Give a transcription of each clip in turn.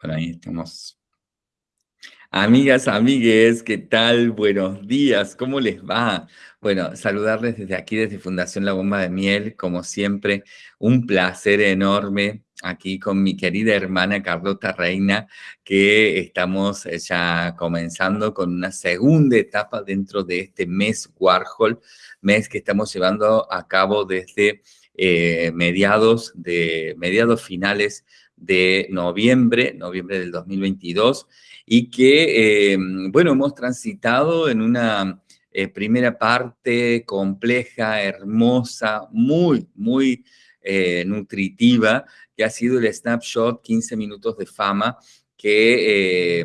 Por ahí estamos. Amigas, amigues, ¿qué tal? Buenos días, ¿cómo les va? Bueno, saludarles desde aquí, desde Fundación La Bomba de Miel, como siempre, un placer enorme aquí con mi querida hermana Carlota Reina, que estamos ya comenzando con una segunda etapa dentro de este mes Warhol, mes que estamos llevando a cabo desde eh, mediados, de, mediados finales de noviembre, noviembre del 2022, y que, eh, bueno, hemos transitado en una eh, primera parte compleja, hermosa, muy, muy eh, nutritiva, que ha sido el snapshot 15 minutos de fama, que,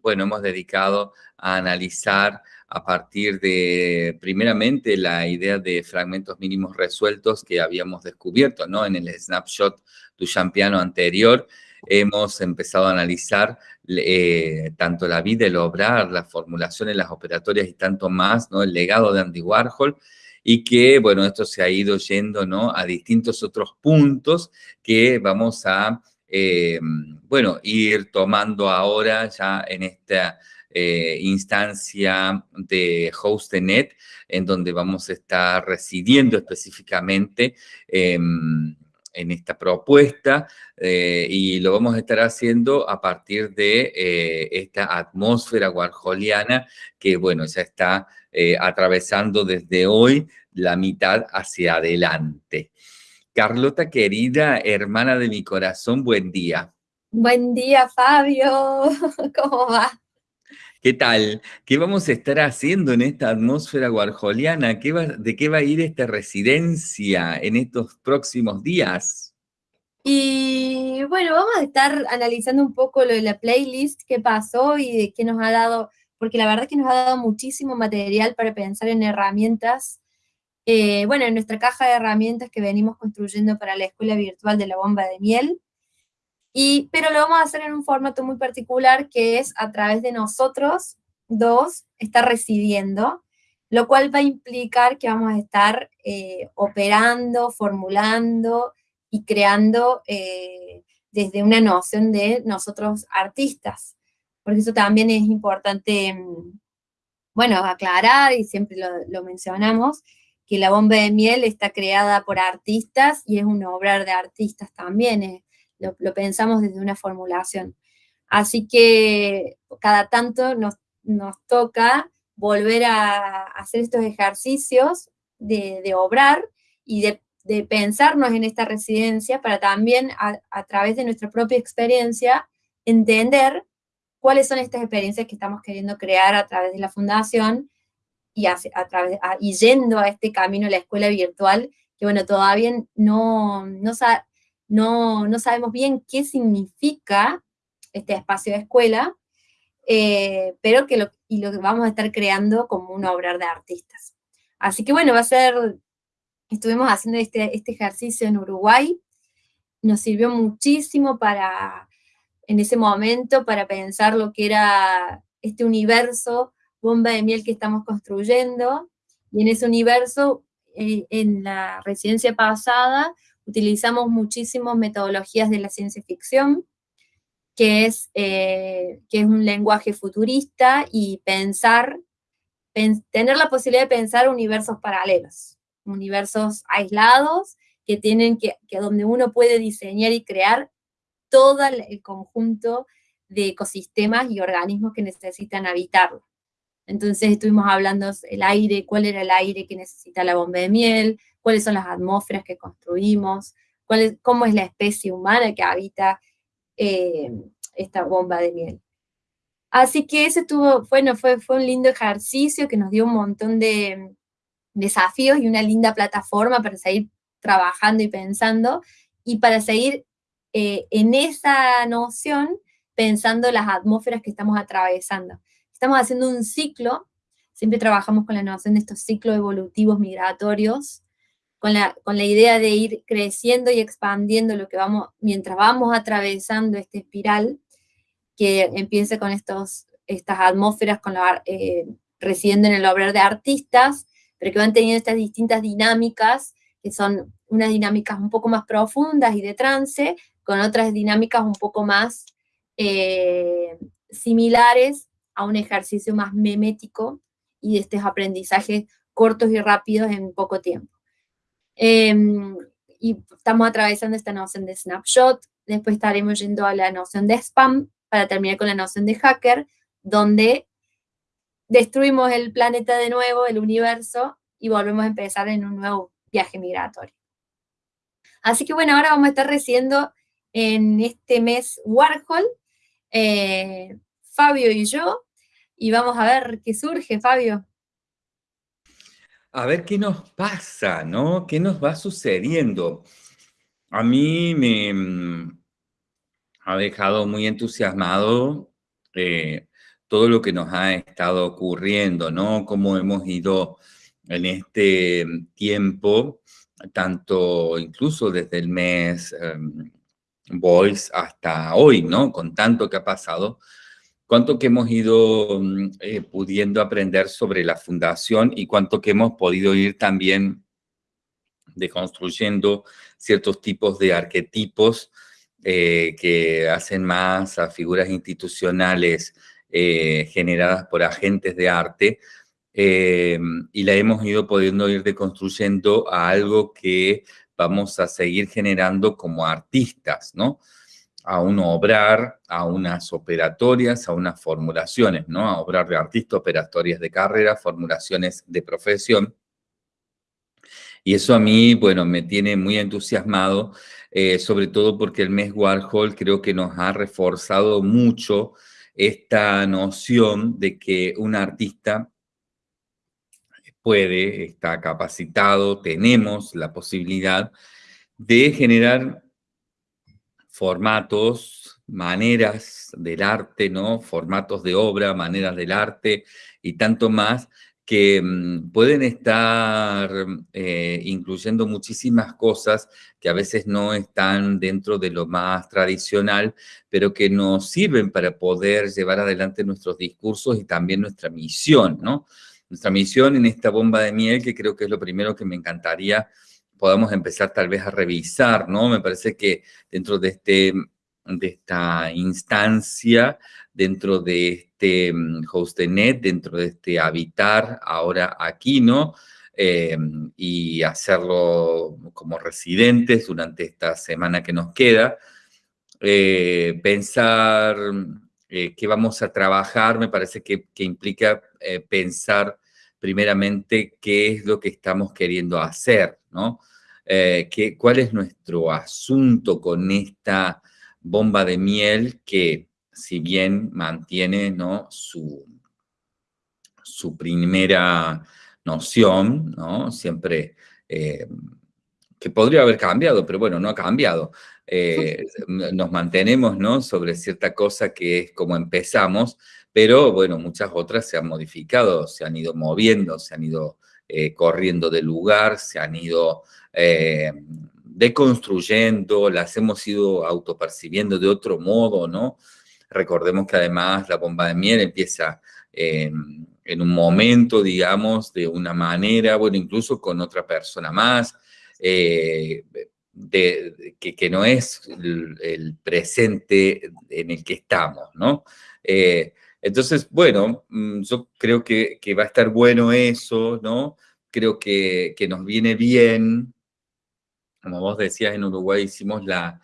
bueno, hemos dedicado a analizar a partir de, primeramente, la idea de fragmentos mínimos resueltos que habíamos descubierto, ¿no? En el snapshot tu champiano anterior, hemos empezado a analizar eh, tanto la vida, el obrar, las formulaciones, las operatorias y tanto más, ¿no? El legado de Andy Warhol, y que, bueno, esto se ha ido yendo, ¿no? A distintos otros puntos que vamos a, eh, bueno, ir tomando ahora ya en esta eh, instancia de HostNet, en donde vamos a estar residiendo específicamente em, en esta propuesta eh, y lo vamos a estar haciendo a partir de eh, esta atmósfera warholiana que, bueno, ya está atravesando desde hoy la mitad hacia adelante. Carlota, querida hermana de mi corazón, buen día. Buen día, Fabio. ¿Cómo va? ¿Qué tal? ¿Qué vamos a estar haciendo en esta atmósfera warholiana? ¿De qué va a ir esta residencia en estos próximos días? Y bueno, vamos a estar analizando un poco lo de la playlist, qué pasó y de qué nos ha dado, porque la verdad es que nos ha dado muchísimo material para pensar en herramientas. Eh, bueno, en nuestra caja de herramientas que venimos construyendo para la escuela virtual de la bomba de miel, pero lo vamos a hacer en un formato muy particular que es a través de nosotros dos estar residiendo, lo cual va a implicar que vamos a estar eh, operando, formulando y creando eh, desde una noción de nosotros artistas. Porque eso también es importante, mm, bueno, aclarar, y siempre lo, mencionamos, que la bomba de miel está creada por artistas y es un obrar de artistas también, lo, pensamos desde una formulación. Así que cada tanto nos, toca volver a hacer estos ejercicios de, obrar y de, pensarnos en esta residencia para también a, través de nuestra propia experiencia entender cuáles son estas experiencias que estamos queriendo crear a través de la fundación y, a, través, y yendo a este camino, la escuela virtual, que bueno, todavía no, no, no, no sabemos bien qué significa este espacio de escuela, eh, pero que lo, y lo vamos a estar creando como un obrar de artistas. Así que bueno, va a ser, estuvimos haciendo este, este ejercicio en Uruguay, nos sirvió muchísimo para, en ese momento, para pensar lo que era este universo bomba de miel que estamos construyendo, y en ese universo, eh, en la residencia pasada, utilizamos muchísimas metodologías de la ciencia ficción, que es, eh, que es un lenguaje futurista y pensar, tener la posibilidad de pensar universos paralelos, universos aislados que tienen que, que donde uno puede diseñar y crear todo el conjunto de ecosistemas y organismos que necesitan habitarlo. Entonces estuvimos hablando el aire, cuál era el aire que necesita la bomba de miel, cuáles son las atmósferas que construimos, cuál cómo es la especie humana que habita eh, esta bomba de miel. Así que ese tuvo, bueno, fue, fue un lindo ejercicio que nos dio un montón de desafíos y una linda plataforma para seguir trabajando y pensando, y para seguir eh, en esa noción pensando las atmósferas que estamos atravesando. Estamos haciendo un ciclo, siempre trabajamos con la noción de estos ciclos evolutivos migratorios, con la, con la idea de ir creciendo y expandiendo lo que vamos, mientras vamos atravesando esta espiral, que empiece con estos, estas atmósferas con eh, residiendo en el obrar de artistas, pero que van teniendo estas distintas dinámicas, que son unas dinámicas un poco más profundas y de trance, con otras dinámicas un poco más eh, similares a un ejercicio más memético y de estos aprendizajes cortos y rápidos en poco tiempo. Em, y estamos atravesando esta noción de snapshot, después estaremos yendo a la noción de spam, para terminar con la noción de hacker, donde destruimos el planeta de nuevo, el universo, y volvemos a empezar en un nuevo viaje migratorio. Así que bueno, ahora vamos a estar recibiendo en este mes Warhol, eh, Fabio y yo, y vamos a ver qué surge, Fabio. A ver qué nos pasa, ¿no? ¿Qué nos va sucediendo? A mí me mm, ha dejado muy entusiasmado eh, todo lo que nos ha estado ocurriendo, ¿no? Cómo hemos ido en este tiempo, tanto incluso desde el mes em, Voice hasta hoy, ¿no? Con tanto que ha pasado, cuánto que hemos ido mm, eh, pudiendo aprender sobre la fundación y cuánto que hemos podido ir también deconstruyendo ciertos tipos de arquetipos eh, que hacen más a figuras institucionales eh, generadas por agentes de arte y la hemos ido pudiendo ir deconstruyendo a algo que vamos a seguir generando como artistas, ¿no? A un obrar, a unas operatorias, a unas formulaciones, ¿no? A obrar de artista, operatorias de carrera, formulaciones de profesión. Y eso a mí, bueno, me tiene muy entusiasmado, eh, sobre todo porque el mes Warhol creo que nos ha reforzado mucho esta noción de que un artista puede, está capacitado, tenemos la posibilidad de generar formatos, maneras del arte, ¿no? Formatos de obra, maneras del arte y tanto más que mm, pueden estar eh, incluyendo muchísimas cosas que a veces no están dentro de lo más tradicional, pero que nos sirven para poder llevar adelante nuestros discursos y también nuestra misión, ¿no? Nuestra misión en esta bomba de miel, que creo que es lo primero que me encantaría podamos empezar tal vez a revisar, ¿no? Me parece que dentro de, este, de esta instancia, dentro de este mm, HostNet, dentro de este habitar ahora aquí, ¿no? Eh, y hacerlo como residentes durante esta semana que nos queda. Eh, pensar eh, qué vamos a trabajar, me parece que, que implica pensar primeramente qué es lo que estamos queriendo hacer, ¿no? Eh, cuál es nuestro asunto con esta bomba de miel que, si bien mantiene ¿no? su, su primera noción, ¿no? siempre eh, que podría haber cambiado, pero bueno, no ha cambiado. Eh, nos mantenemos ¿no? sobre cierta cosa que es como empezamos, pero bueno, muchas otras se han modificado, se han ido moviendo, se han ido corriendo del lugar, se han ido eh, deconstruyendo, las hemos ido autopercibiendo de otro modo, ¿no? Recordemos que además la bomba de miel empieza en, un momento, digamos, de una manera, bueno, incluso con otra persona más, eh, de, que, no es el, presente en el que estamos, ¿no? Eh, entonces, bueno, mm, yo creo que, va a estar bueno eso, ¿no? Creo que, nos viene bien como vos decías, en Uruguay hicimos la,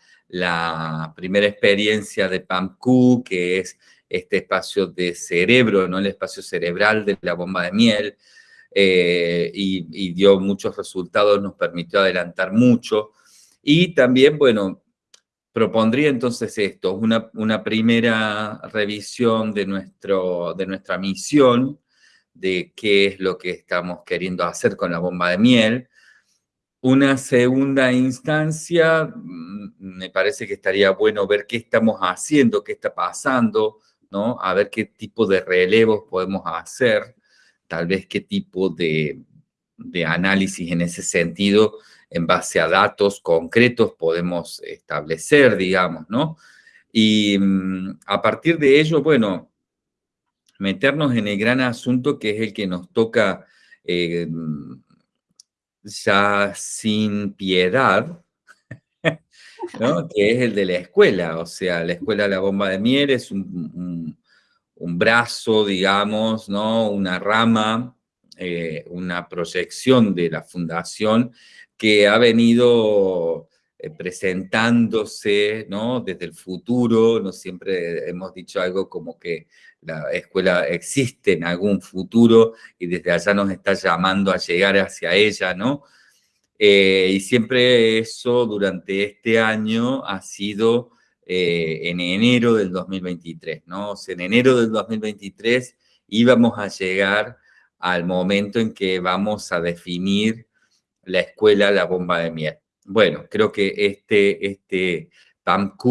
primera experiencia de PAMQ, que es este espacio de cerebro, ¿no? el espacio cerebral de la bomba de miel, eh, y, dio muchos resultados, nos permitió adelantar mucho. Y también, bueno, propondría entonces esto, una, una primera revisión de, nuestro, de nuestra misión, de qué es lo que estamos queriendo hacer con la bomba de miel, una segunda instancia, mm, me parece que estaría bueno ver qué estamos haciendo, qué está pasando, ¿no? A ver qué tipo de relevos podemos hacer, tal vez qué tipo de, análisis en ese sentido, en base a datos concretos podemos establecer, digamos, ¿no? Y mm, a partir de ello, bueno, meternos en el gran asunto que es el que nos toca eh, ya sin piedad, ¿no? Que es el de la escuela, o sea, la escuela La Bomba de Miel es un, un, brazo, digamos, ¿no? Una rama, eh, una proyección de la fundación que ha venido eh, presentándose, ¿no? Desde el futuro, no siempre hemos dicho algo como que la escuela existe en algún futuro y desde allá nos está llamando a llegar hacia ella, ¿no? Eh, y siempre eso durante este año ha sido eh, en enero del 2023, ¿no? En enero del 2023 íbamos a llegar al momento en que vamos a definir la escuela La Bomba de Miel. Bueno, creo que este, este PAMQ,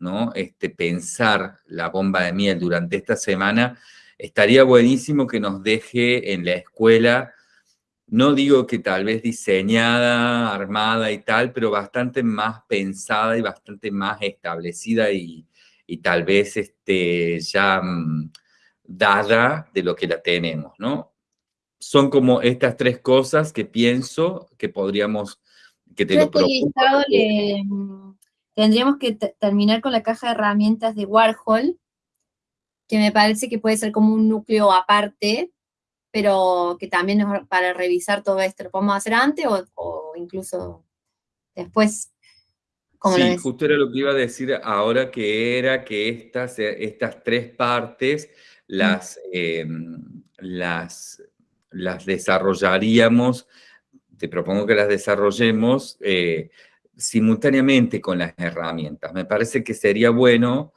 ¿no? Este pensar la bomba de miel durante esta semana, estaría buenísimo que nos deje en la escuela no digo que tal vez diseñada, armada y tal, pero bastante más pensada y bastante más establecida y, tal vez este, ya mm, dada de lo que la tenemos, ¿no? Son como estas tres cosas que pienso que podríamos, que te lo mm, tendríamos que terminar con la caja de herramientas de Warhol, que me parece que puede ser como un núcleo aparte, pero que también para revisar todo esto. Lo podemos hacer antes o, incluso después. sí, justo era lo que iba a decir ahora, que era que estas, eh, estas tres partes las, em, las, las desarrollaríamos, te propongo que las desarrollemos eh, simultáneamente con las herramientas. Me parece que sería bueno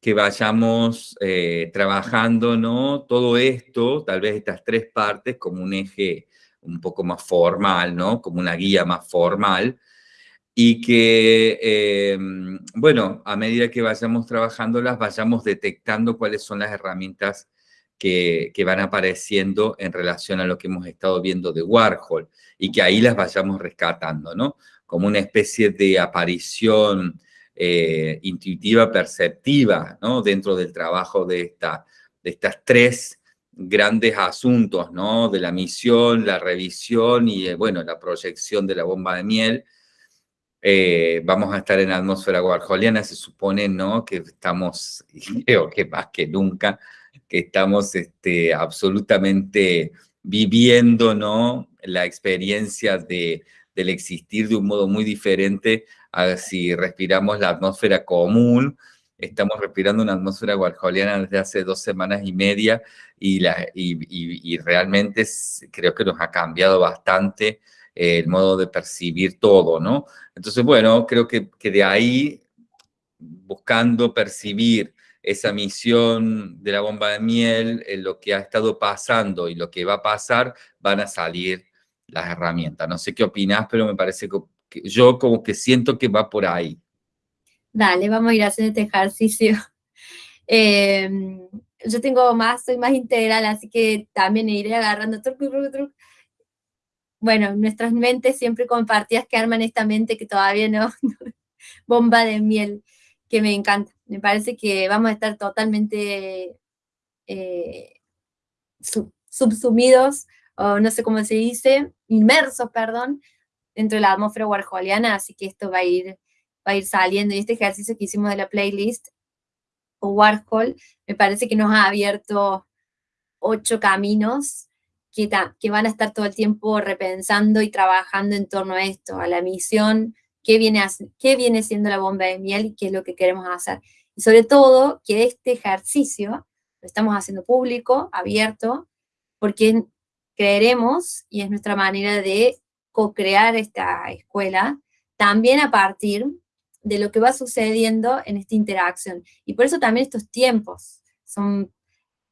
que vayamos eh, trabajando, ¿no? Todo esto, tal vez estas tres partes, como un eje un poco más formal, ¿no? Como una guía más formal, y que, em, bueno, a medida que vayamos trabajándolas, vayamos detectando cuáles son las herramientas que, van apareciendo en relación a lo que hemos estado viendo de Warhol, y que ahí las vayamos rescatando, ¿no? Como una especie de aparición eh, intuitiva, perceptiva, ¿no? Dentro del trabajo de, esta, de estas tres grandes asuntos, ¿no? De la misión, la revisión y, eh, bueno, la proyección de la bomba de miel. Eh, vamos a estar en la atmósfera guarjoliana, se supone, ¿no? Que estamos, creo que más que nunca, que estamos este, absolutamente viviendo, ¿no? La experiencia de, del existir de un modo muy diferente si respiramos la atmósfera común, estamos respirando una atmósfera warholiana desde hace dos semanas y media y, la, y, realmente creo que nos ha cambiado bastante el modo de percibir todo, ¿no? Entonces, bueno, creo que, que de ahí, buscando percibir esa misión de la bomba de miel, en lo que ha estado pasando y lo que va a pasar, van a salir las herramientas. No sé qué opinas, pero me parece que yo como que siento que va por ahí. Dale, vamos a ir haciendo este ejercicio. Em, yo tengo más, soy más integral, así que también iré agarrando truc. Bueno, nuestras mentes siempre compartidas que arman esta mente que todavía no, bomba de miel, que me encanta. Me parece que vamos a estar totalmente eh, subsumidos, o no sé cómo se dice, inmersos, perdón, dentro de la atmósfera warholiana, así que esto va a ir, va a ir saliendo. Y este ejercicio que hicimos de la playlist o Warhol, me parece que nos ha abierto ocho caminos que, que van a estar todo el tiempo repensando y trabajando en torno a esto, a la misión, qué viene, qué viene siendo la bomba de miel y qué es lo que queremos hacer. Y sobre todo, que este ejercicio lo estamos haciendo público, abierto, porque creeremos y es nuestra manera de co-crear esta escuela, también a partir de lo que va sucediendo en esta interacción. Y por eso también estos tiempos son,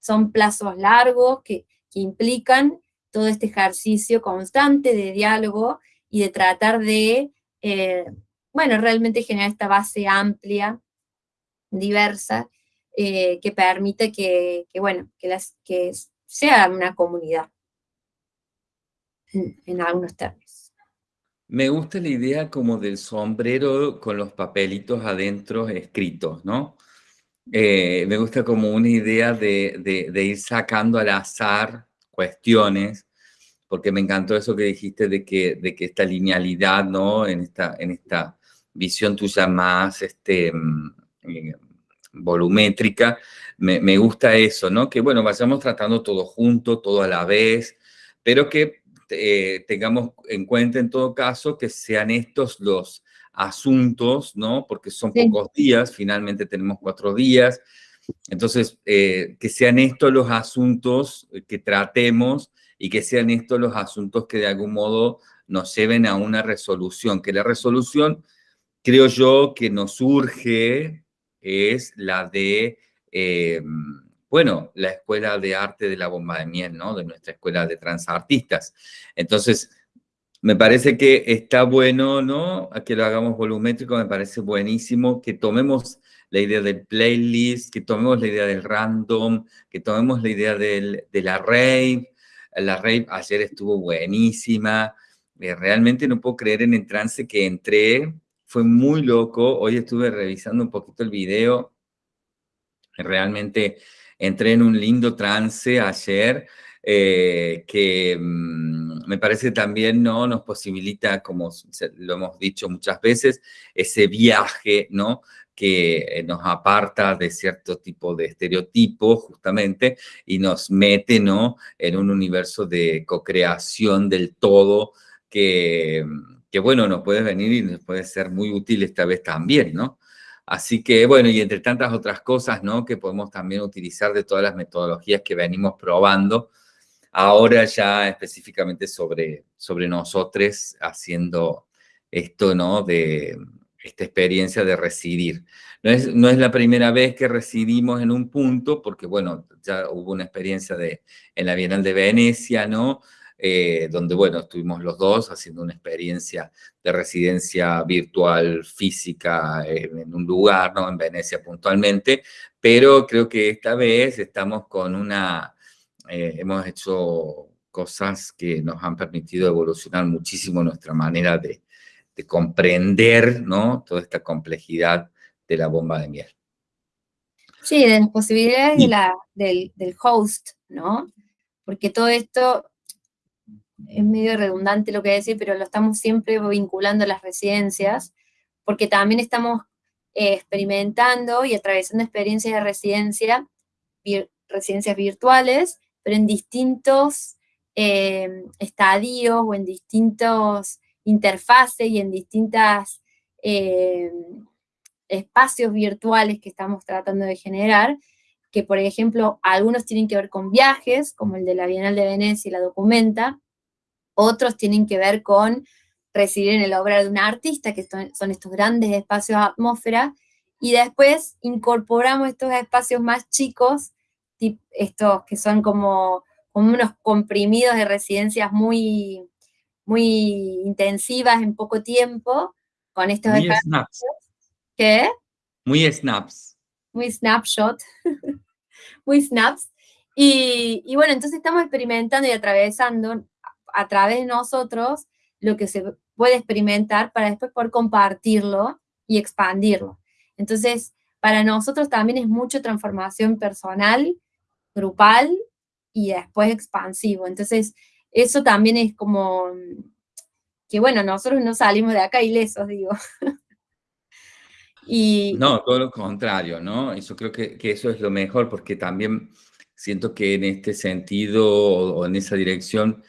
son plazos largos que, implican todo este ejercicio constante de diálogo y de tratar de, eh, bueno, realmente generar esta base amplia, diversa, eh, que permite que, bueno, que, las, que sea una comunidad en algunos términos. Me gusta la idea como del sombrero con los papelitos adentro escritos, ¿no? Eh, me gusta como una idea de, ir sacando al azar cuestiones, porque me encantó eso que dijiste de que, de que esta linealidad, ¿no? En esta, en esta visión tuya más este, mm, eh, volumétrica, me, gusta eso, ¿no? Que, bueno, vayamos tratando todo junto, todo a la vez, pero que eh, tengamos en cuenta en todo caso que sean estos los asuntos, ¿no? Porque son pocos días, finalmente tenemos cuatro días, entonces, eh, que sean estos los asuntos que tratemos y que sean estos los asuntos que de algún modo nos lleven a una resolución, que la resolución, creo yo, que nos surge es la de, eh, bueno, la Escuela de Arte de la Bomba de Miel, ¿no? De nuestra Escuela de Transartistas. Entonces, me parece que está bueno, ¿no? Que lo hagamos volumétrico, me parece buenísimo, que tomemos la idea del playlist, que tomemos la idea del random, que tomemos la idea del, de la. La rave ayer estuvo buenísima. Eh, realmente no puedo creer en el trance que entré. Fue muy loco. Hoy estuve revisando un poquito el video. Realmente entré en un lindo trance ayer. Eh, que mm, me parece también ¿no? nos posibilita, como lo hemos dicho muchas veces, ese viaje ¿no? Que eh, nos aparta de cierto tipo de estereotipos, justamente, y nos mete, ¿no?, en un universo de co-creación del todo que, que, bueno, nos puede venir y nos puede ser muy útil esta vez también, ¿no? Así que, bueno, y entre tantas otras cosas, ¿no?, que podemos también utilizar de todas las metodologías que venimos probando, ahora ya específicamente sobre, sobre nosotros haciendo esto, ¿no?, de esta experiencia de residir. No es, no es la primera vez que residimos en un punto, porque bueno, ya hubo una experiencia de, en la Bienal de Venecia, ¿no? Eh, donde, bueno, estuvimos los dos haciendo una experiencia de residencia virtual física en un lugar, ¿no? En Venecia puntualmente, pero creo que esta vez estamos con una, eh, hemos hecho cosas que nos han permitido evolucionar muchísimo nuestra manera de, de comprender ¿no? toda esta complejidad de la bomba de miel. Sí, de las posibilidades de la, del, host, ¿no? Porque todo esto es medio redundante lo que decir, pero lo estamos siempre vinculando a las residencias, porque también estamos eh, experimentando y atravesando experiencias de residencia, residencias virtuales, pero en distintos eh, estadios o en distintos interfase y en distintos eh, espacios virtuales que estamos tratando de generar, que por ejemplo algunos tienen que ver con viajes, como el de la Bienal de Venecia y la Documenta, otros tienen que ver con residir en el obra de un artista, que son estos grandes espacios atmósfera, y después incorporamos estos espacios más chicos, estos que son como, como unos comprimidos de residencias muy, muy intensivas en poco tiempo, con estos muy snaps. ¿Qué? Muy snaps. Muy snapshot. muy snaps. Y, y, bueno, entonces estamos experimentando y atravesando a través de nosotros lo que se puede experimentar para después poder compartirlo y expandirlo. Entonces, para nosotros también es mucho transformación personal, grupal y después expansivo. Entonces, eso también es como que, bueno, nosotros no salimos de acá ilesos, digo. y, no, todo lo contrario, ¿no? Eso creo que, que, eso es lo mejor, porque también siento que en este sentido o, en esa dirección,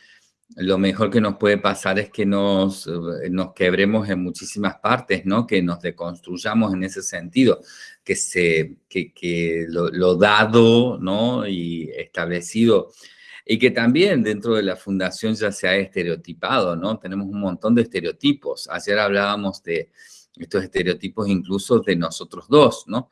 lo mejor que nos puede pasar es que nos, eh, nos quebremos en muchísimas partes, ¿no? Que nos deconstruyamos en ese sentido, que, se, que, que lo, lo, dado, ¿no? Y establecido y que también dentro de la fundación ya se ha estereotipado, ¿no? Tenemos un montón de estereotipos. Ayer hablábamos de estos estereotipos incluso de nosotros dos, ¿no?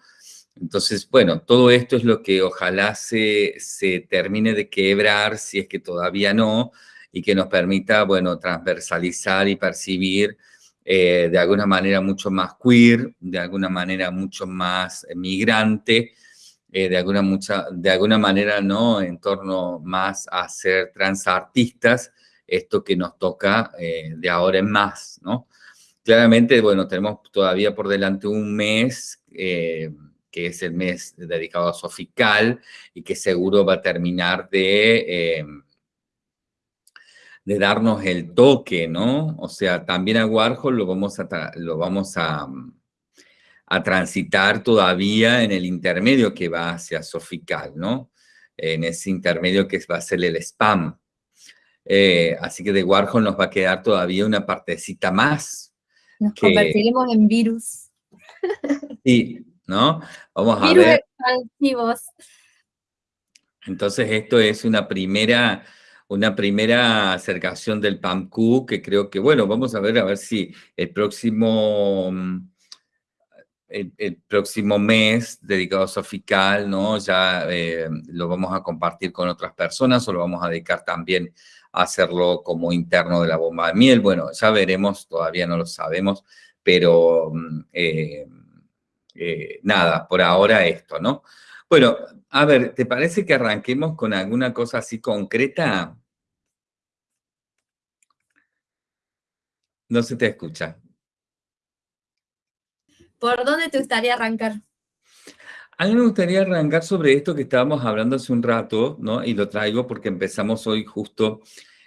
Entonces, bueno, todo esto es lo que ojalá se, se termine de quebrar, si es que todavía no, y que nos permita, bueno, transversalizar y percibir eh, de alguna manera mucho más queer, de alguna manera mucho más migrante, eh, de, alguna mucha, de alguna manera, ¿no? En torno más a ser transartistas, esto que nos toca eh, de ahora en más, ¿no? Claramente, bueno, tenemos todavía por delante un mes, eh, que es el mes dedicado a Sofical, y que seguro va a terminar de, de darnos el toque, ¿no? O sea, también a Warhol lo vamos a, lo vamos a, a transitar todavía en el intermedio que va hacia Sofical, ¿no? En ese intermedio que va a ser el spam. Eh, así que de Warhol nos va a quedar todavía una partecita más. Nos convertiremos en virus. Sí, ¿no? Vamos a ver. expansivos. Entonces esto es una primera, una primera acercación del PAMQ que creo que, bueno, vamos a ver a ver si el próximo el, próximo mes dedicado a Sofical, ¿no? Ya eh, lo vamos a compartir con otras personas o lo vamos a dedicar también a hacerlo como interno de la bomba de miel. Bueno, ya veremos, todavía no lo sabemos, pero mm, eh, eh, nada, por ahora esto, ¿no? Bueno, a ver, ¿te parece que arranquemos con alguna cosa así concreta? No se te escucha. ¿Por dónde te gustaría arrancar? A mí me gustaría arrancar sobre esto que estábamos hablando hace un rato, ¿no? Y lo traigo porque empezamos hoy justo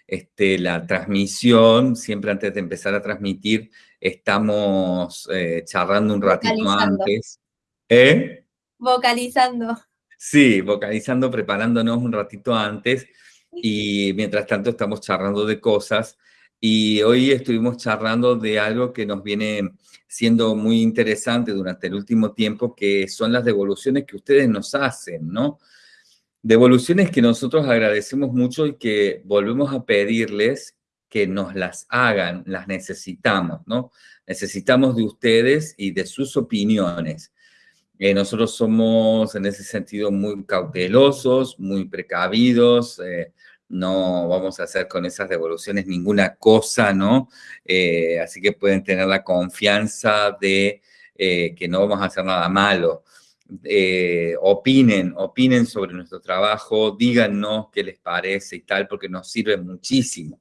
este, la transmisión, siempre antes de empezar a transmitir, estamos eh, charlando un ratito antes. ¿Eh? Vocalizando. Sí, vocalizando, preparándonos un ratito antes y mientras tanto estamos charlando de cosas y hoy estuvimos charlando de algo que nos viene siendo muy interesante durante el último tiempo, que son las devoluciones que ustedes nos hacen, ¿no? Devoluciones que nosotros agradecemos mucho y que volvemos a pedirles que nos las hagan, las necesitamos, ¿no? Necesitamos de ustedes y de sus opiniones. Eh, nosotros somos en ese sentido muy cautelosos, muy precavidos, eh, no vamos a hacer con esas devoluciones ninguna cosa, ¿no? Eh, así que pueden tener la confianza de eh, que no vamos a hacer nada malo. Eh, opinen, opinen sobre nuestro trabajo, díganos qué les parece y tal, porque nos sirve muchísimo.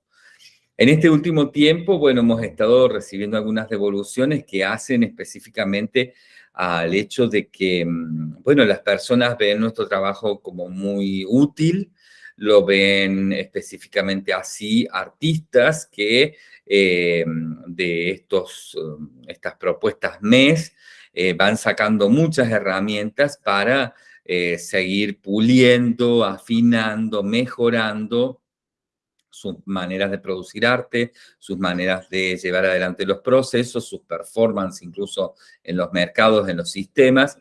En este último tiempo, bueno, hemos estado recibiendo algunas devoluciones que hacen específicamente al hecho de que, mm, bueno, las personas ven nuestro trabajo como muy útil, lo ven específicamente así artistas que eh, de estos, um, estas propuestas MES eh, van sacando muchas herramientas para eh, seguir puliendo, afinando, mejorando sus maneras de producir arte, sus maneras de llevar adelante los procesos, sus performances incluso en los mercados, en los sistemas.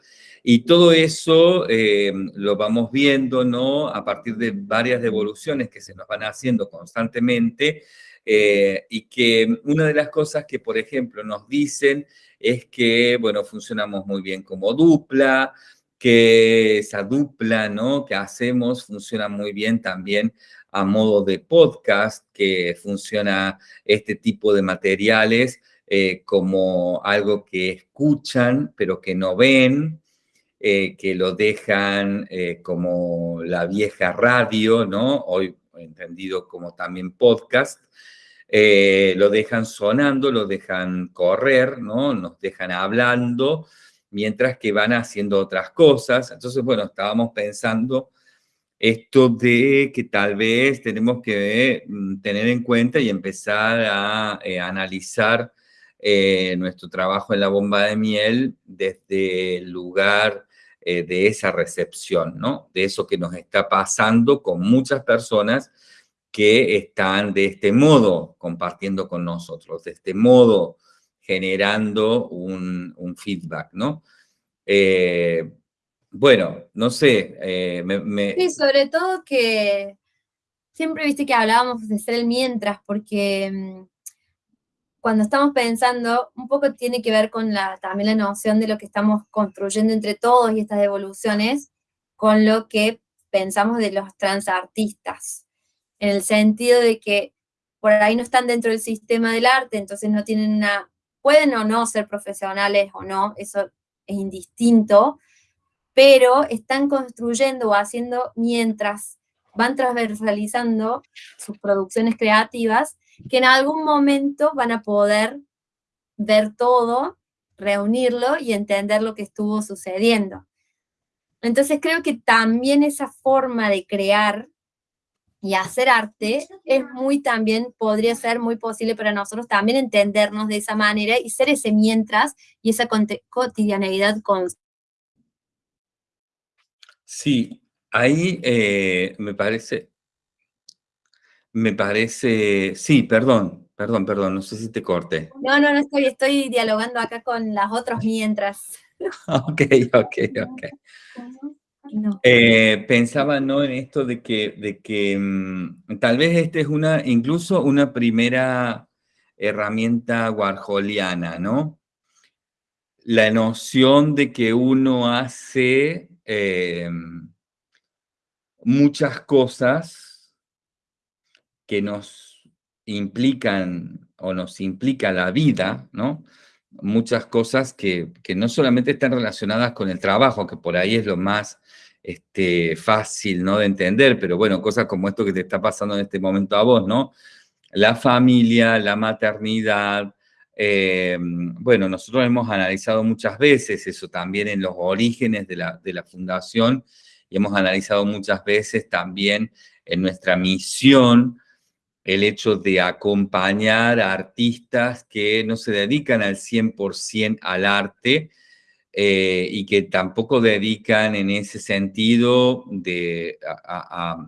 Y todo eso eh, lo vamos viendo, ¿no? A partir de varias devoluciones que se nos van haciendo constantemente eh, y que una de las cosas que, por ejemplo, nos dicen es que, bueno, funcionamos muy bien como dupla, que esa dupla, ¿no? Que hacemos funciona muy bien también a modo de podcast, que funciona este tipo de materiales eh, como algo que escuchan, pero que no ven, eh, que lo dejan eh, como la vieja radio, ¿no? Hoy entendido como también podcast, eh, lo dejan sonando, lo dejan correr, ¿no? Nos dejan hablando, mientras que van haciendo otras cosas. Entonces, bueno, estábamos pensando esto de que tal vez tenemos que mm, tener en cuenta y empezar a analizar nuestro trabajo en la bomba de miel desde el lugar eh, de esa recepción, ¿no? De eso que nos está pasando con muchas personas que están de este modo compartiendo con nosotros, de este modo generando un, feedback, ¿no? Eh, bueno, no sé, eh, Sí, sobre todo que siempre viste que hablábamos de ser el mientras, porque mm, cuando estamos pensando, un poco tiene que ver con la, también la noción de lo que estamos construyendo entre todos y estas evoluciones, con lo que pensamos de los transartistas, en el sentido de que por ahí no están dentro del sistema del arte, entonces no tienen una, pueden o no ser profesionales o no, eso es indistinto, pero están construyendo o haciendo mientras van transversalizando sus producciones creativas que en algún momento van a poder ver todo, reunirlo y entender lo que estuvo sucediendo. Entonces creo que también esa forma de crear y hacer arte es muy también, podría ser muy posible para nosotros también entendernos de esa manera y ser ese mientras y esa cotidianeidad con... Sí, ahí eh, me parece, me parece, sí, perdón, perdón, perdón, no sé si te corté. No, no, no estoy, estoy dialogando acá con las otras mientras. ok, ok, ok. Eh, pensaba ¿no? en esto de que, de que mm, tal vez esta es una, incluso una primera herramienta warholiana, ¿no? La noción de que uno hace eh, muchas cosas que nos implican o nos implica la vida, ¿no? Muchas cosas que, que no solamente están relacionadas con el trabajo, que por ahí es lo más este, fácil ¿no? de entender, pero bueno, cosas como esto que te está pasando en este momento a vos, ¿no? La familia, la maternidad, eh, bueno, nosotros hemos analizado muchas veces eso también en los orígenes de la, de la fundación y hemos analizado muchas veces también en nuestra misión el hecho de acompañar a artistas que no se dedican al 100% al arte, eh, y que tampoco dedican en ese sentido, de,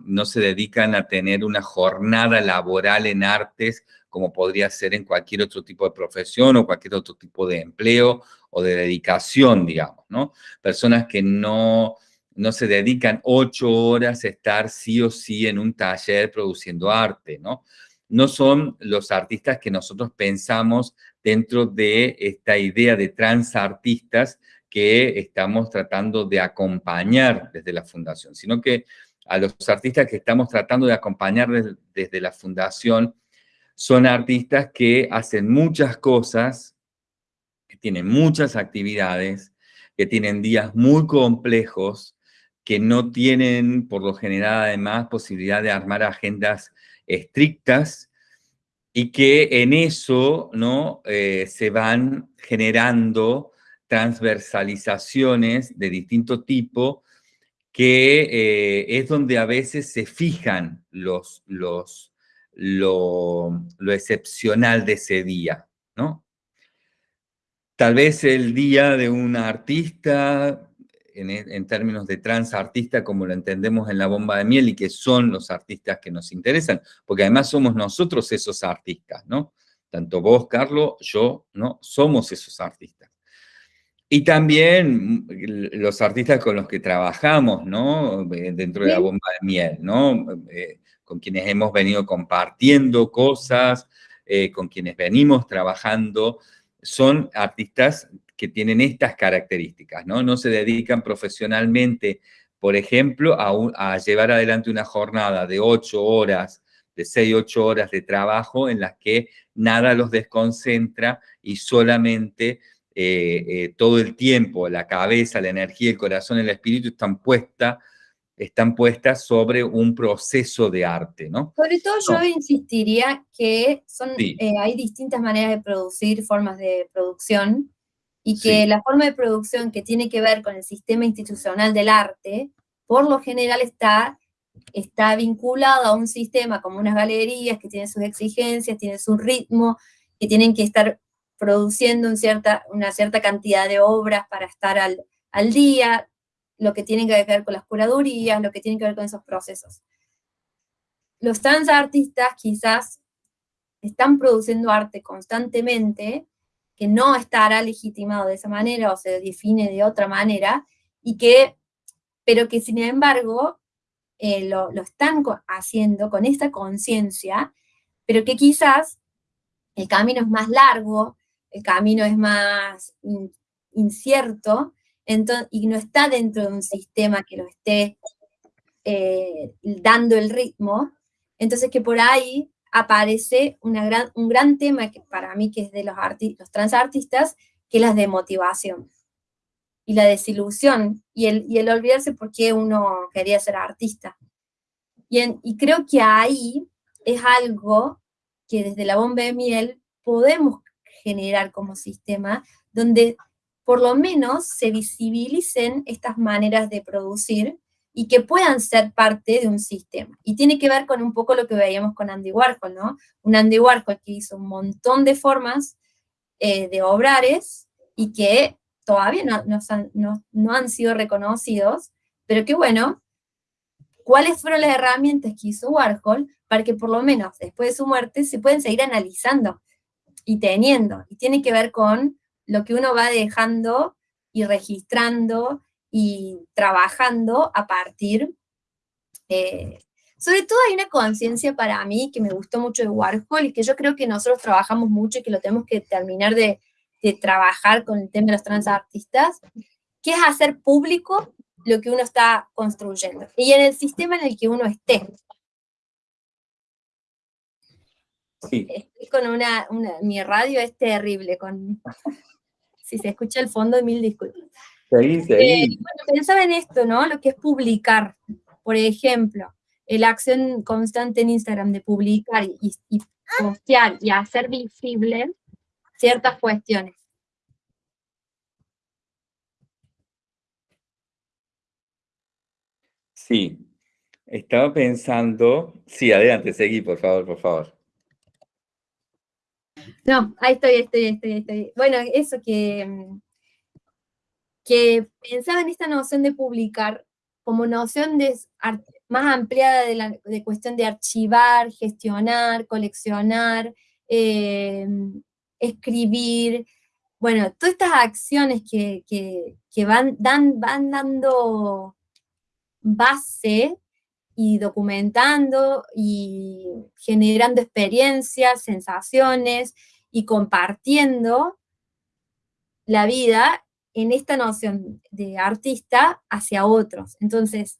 no se dedican a tener una jornada laboral en artes como podría ser en cualquier otro tipo de profesión o cualquier otro tipo de empleo o de dedicación, digamos, ¿no? Personas que no, no se dedican ocho horas a estar sí o sí en un taller produciendo arte, ¿no? No son los artistas que nosotros pensamos dentro de esta idea de transartistas que estamos tratando de acompañar desde la fundación, sino que a los artistas que estamos tratando de acompañar desde, la fundación son artistas que hacen muchas cosas, que tienen muchas actividades, que tienen días muy complejos, que no tienen por lo general además posibilidad de armar agendas estrictas y que en eso ¿no? Eh, se van generando transversalizaciones de distinto tipo, que eh, es donde a veces se fijan los, los, lo, excepcional de ese día, ¿no? Tal vez el día de un artista, en, en, términos de transartista, como lo entendemos en la bomba de miel, y que son los artistas que nos interesan, porque además somos nosotros esos artistas, ¿no? Tanto vos, Carlos, yo, ¿no? Somos esos artistas. Y también mm, los artistas con los que trabajamos, ¿no? Eh, dentro de la bomba de miel, ¿no? Eh, con quienes hemos venido compartiendo cosas, eh, con quienes venimos trabajando, son artistas que tienen estas características, ¿no? No se dedican profesionalmente, por ejemplo, a, a llevar adelante una jornada de ocho horas, de seis, ocho horas de trabajo en las que nada los desconcentra y solamente eh, eh, todo el tiempo, la cabeza, la energía, el corazón, el espíritu están puestas están puestas sobre un proceso de arte, ¿no? Sobre todo yo insistiría que son, eh, hay distintas maneras de producir, formas de producción, y que la forma de producción que tiene que ver con el sistema institucional del arte, por lo general está, está vinculado a un sistema como unas galerías que tienen sus exigencias, tienen su ritmo, que tienen que estar produciendo cierta, una cierta cantidad de obras para estar al, al día, lo que tiene que ver con las curadurías, lo que tiene que ver con esos procesos. Los trans artistas quizás están produciendo arte constantemente, que no estará legitimado de esa manera o se define de otra manera, y que, pero que sin embargo eh, lo, lo, están haciendo con esta conciencia, pero que quizás el camino es más largo, el camino es más incierto y no está dentro de un sistema que lo esté eh, dando el ritmo, entonces que por ahí aparece una gran, un gran tema que para mí que es de los, los transartistas, que es la demotivación y la desilusión y el, y el olvidarse por qué uno quería ser artista. Y, y creo que ahí es algo que desde la bomba de miel podemos generar como sistema, donde por lo menos se visibilicen estas maneras de producir y que puedan ser parte de un sistema. Y tiene que ver con un poco lo que veíamos con Andy Warhol, ¿no? Un Andy Warhol que hizo un montón de formas eh, de obrares y que todavía no, no, han sido reconocidos, pero que bueno, ¿cuáles fueron las herramientas que hizo Warhol para que por lo menos después de su muerte se pueden seguir analizando y teniendo? Y tiene que ver con lo que uno va dejando y registrando y trabajando a partir, eh, sobre todo hay una conciencia para mí que me gustó mucho de Warhol y que yo creo que nosotros trabajamos mucho y que lo tenemos que terminar de, trabajar con el tema de los transartistas, que es hacer público lo que uno está construyendo y en el sistema en el que uno esté. Sí. Estoy con una, mi radio es terrible, con, si se escucha el fondo, mil disculpas. Eh, pensaba en esto, ¿no? Lo que es publicar, por ejemplo, la acción constante en Instagram de publicar y, y postear y hacer visible ciertas cuestiones. Sí, estaba pensando, sí, adelante, seguí, por favor, por favor. No, ahí estoy, estoy, estoy, estoy. Bueno, eso que mm, que pensaba en esta noción de publicar como noción más ampliada de, cuestión de archivar, gestionar, coleccionar, em, escribir, bueno, todas estas acciones que, dan, van dando base y documentando y generando experiencias, sensaciones y compartiendo la vida en esta noción de artista hacia otros. Entonces,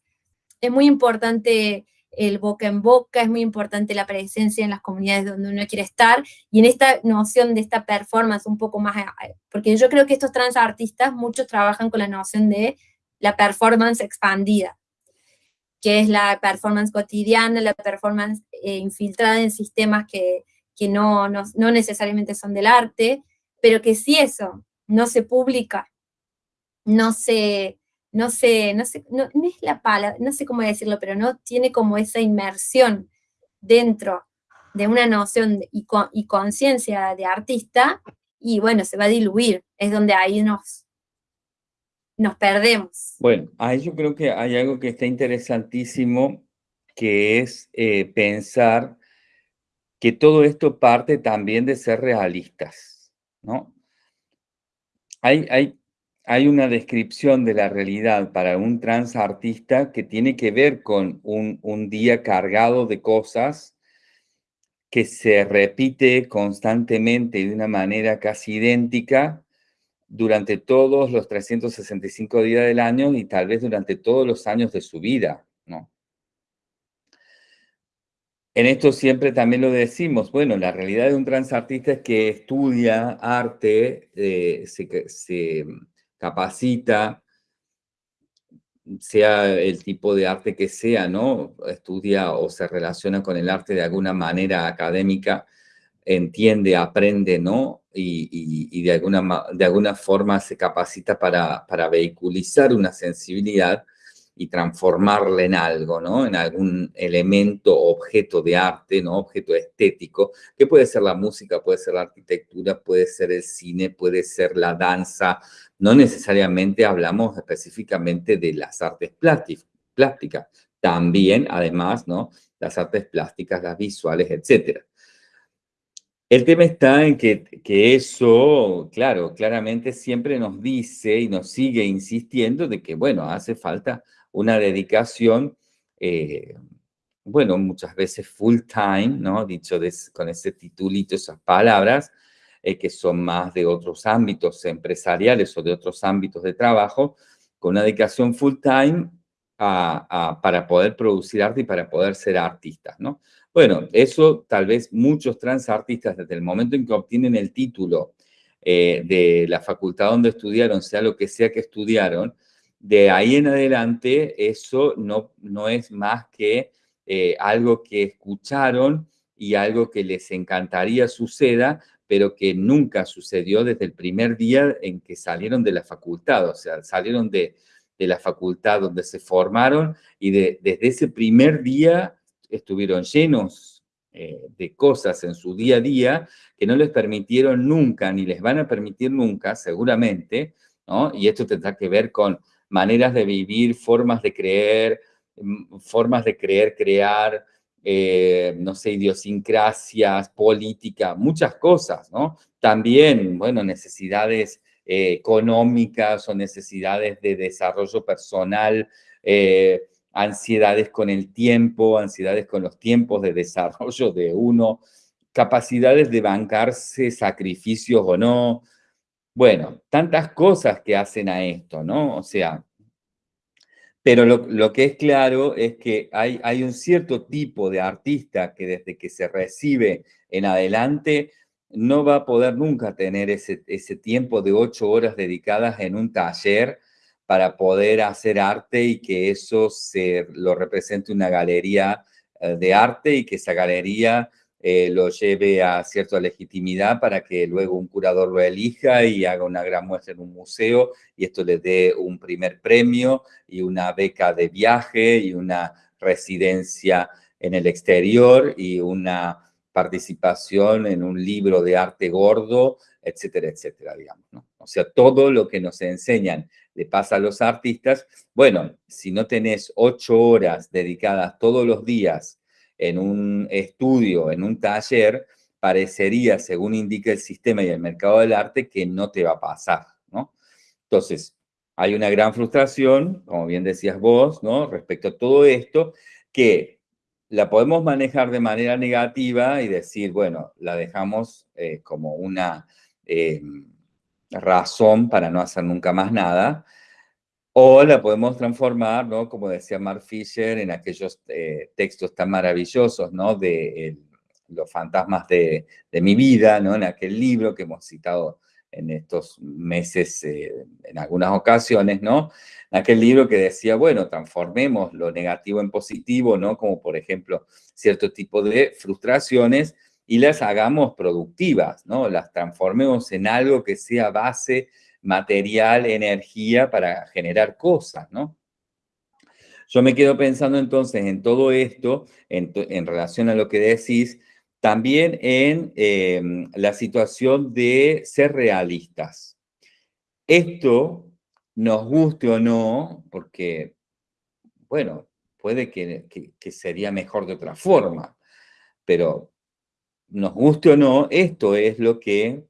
es muy importante el boca en boca, es muy importante la presencia en las comunidades donde uno quiere estar, y en esta noción de esta performance un poco más, porque yo creo que estos trans artistas, muchos trabajan con la noción de la performance expandida, que es la performance cotidiana, la performance eh, infiltrada en sistemas que, no, no, no necesariamente son del arte, pero que si eso no se publica no sé, no sé, no sé, no, es la palabra, no sé cómo decirlo, pero no tiene como esa inmersión dentro de una noción y, y conciencia de artista, y bueno, se va a diluir, es donde ahí nos, nos perdemos. Bueno, ahí yo creo que hay algo que está interesantísimo, que es eh, pensar que todo esto parte también de ser realistas, ¿no? Hay, hay hay una descripción de la realidad para un transartista que tiene que ver con un, día cargado de cosas que se repite constantemente de una manera casi idéntica durante todos los 365 días del año y tal vez durante todos los años de su vida, ¿no? En esto siempre también lo decimos, bueno, la realidad de un transartista es que estudia arte, eh, se, capacita, sea el tipo de arte que sea, ¿no? Estudia o se relaciona con el arte de alguna manera académica, entiende, aprende, ¿no? Y, de, alguna, de alguna forma se capacita para, para vehiculizar una sensibilidad y transformarla en algo, ¿no? En algún elemento, objeto de arte, ¿no? Objeto estético, que puede ser la música, puede ser la arquitectura, puede ser el cine, puede ser la danza. No necesariamente hablamos específicamente de las artes plásticas. También, además, ¿no? Las artes plásticas, las visuales, etcétera. El tema está en que, que, eso, claro, claramente siempre nos dice y nos sigue insistiendo de que, bueno, hace falta una dedicación, eh, bueno, muchas veces full time, ¿no? Dicho con ese titulito, esas palabras, eh, que son más de otros ámbitos empresariales o de otros ámbitos de trabajo, con una dedicación full time para poder producir arte y para poder ser artistas, ¿no? Bueno, eso tal vez muchos transartistas desde el momento en que obtienen el título eh, de la facultad donde estudiaron, sea lo que sea que estudiaron, de ahí en adelante eso no, no es más que eh, algo que escucharon y algo que les encantaría suceda, pero que nunca sucedió desde el primer día en que salieron de la facultad, o sea, salieron de, de la facultad donde se formaron y desde ese primer día estuvieron llenos eh, de cosas en su día a día que no les permitieron nunca, ni les van a permitir nunca, seguramente, ¿no? Y esto tendrá que ver con maneras de vivir, formas de creer, mm, formas de creer, crear, eh, no sé, idiosincrasias, política, muchas cosas, ¿no? También, bueno, necesidades eh, económicas o necesidades de desarrollo personal, eh, ansiedades con el tiempo, ansiedades con los tiempos de desarrollo de uno, capacidades de bancarse sacrificios o no. Bueno, tantas cosas que hacen a esto, ¿no? O sea, pero lo, que es claro es que hay, un cierto tipo de artista que desde que se recibe en adelante no va a poder nunca tener ese, ese tiempo de ocho horas dedicadas en un taller para poder hacer arte y que eso se lo represente una galería eh, de arte y que esa galería eh, lo lleve a cierta legitimidad para que luego un curador lo elija y haga una gran muestra en un museo y esto le dé un primer premio y una beca de viaje y una residencia en el exterior y una participación en un libro de arte gordo, etcétera, etcétera, digamos, ¿no? O sea, todo lo que nos enseñan le pasa a los artistas. Bueno, si no tenés ocho horas dedicadas todos los días en un estudio, en un taller, parecería, según indica el sistema y el mercado del arte, que no te va a pasar, ¿no? Entonces, hay una gran frustración, como bien decías vos, ¿no? Respecto a todo esto, que la podemos manejar de manera negativa y decir, bueno, la dejamos eh, como una eh, razón para no hacer nunca más nada, o la podemos transformar, ¿no? Como decía Mark Fisher, en aquellos eh, textos tan maravillosos, ¿no? De los fantasmas de, mi vida, ¿no? En aquel libro que hemos citado en estos meses, eh, en algunas ocasiones, ¿no? En aquel libro que decía, bueno, transformemos lo negativo en positivo, ¿no? Como por ejemplo, cierto tipo de frustraciones y las hagamos productivas, ¿no? Las transformemos en algo que sea base material, energía para generar cosas, ¿no? Yo me quedo pensando entonces en todo esto, en, relación a lo que decís, también en em, la situación de ser realistas. Esto, nos guste o no, porque, bueno, puede que, que sería mejor de otra forma, pero nos guste o no, esto es lo que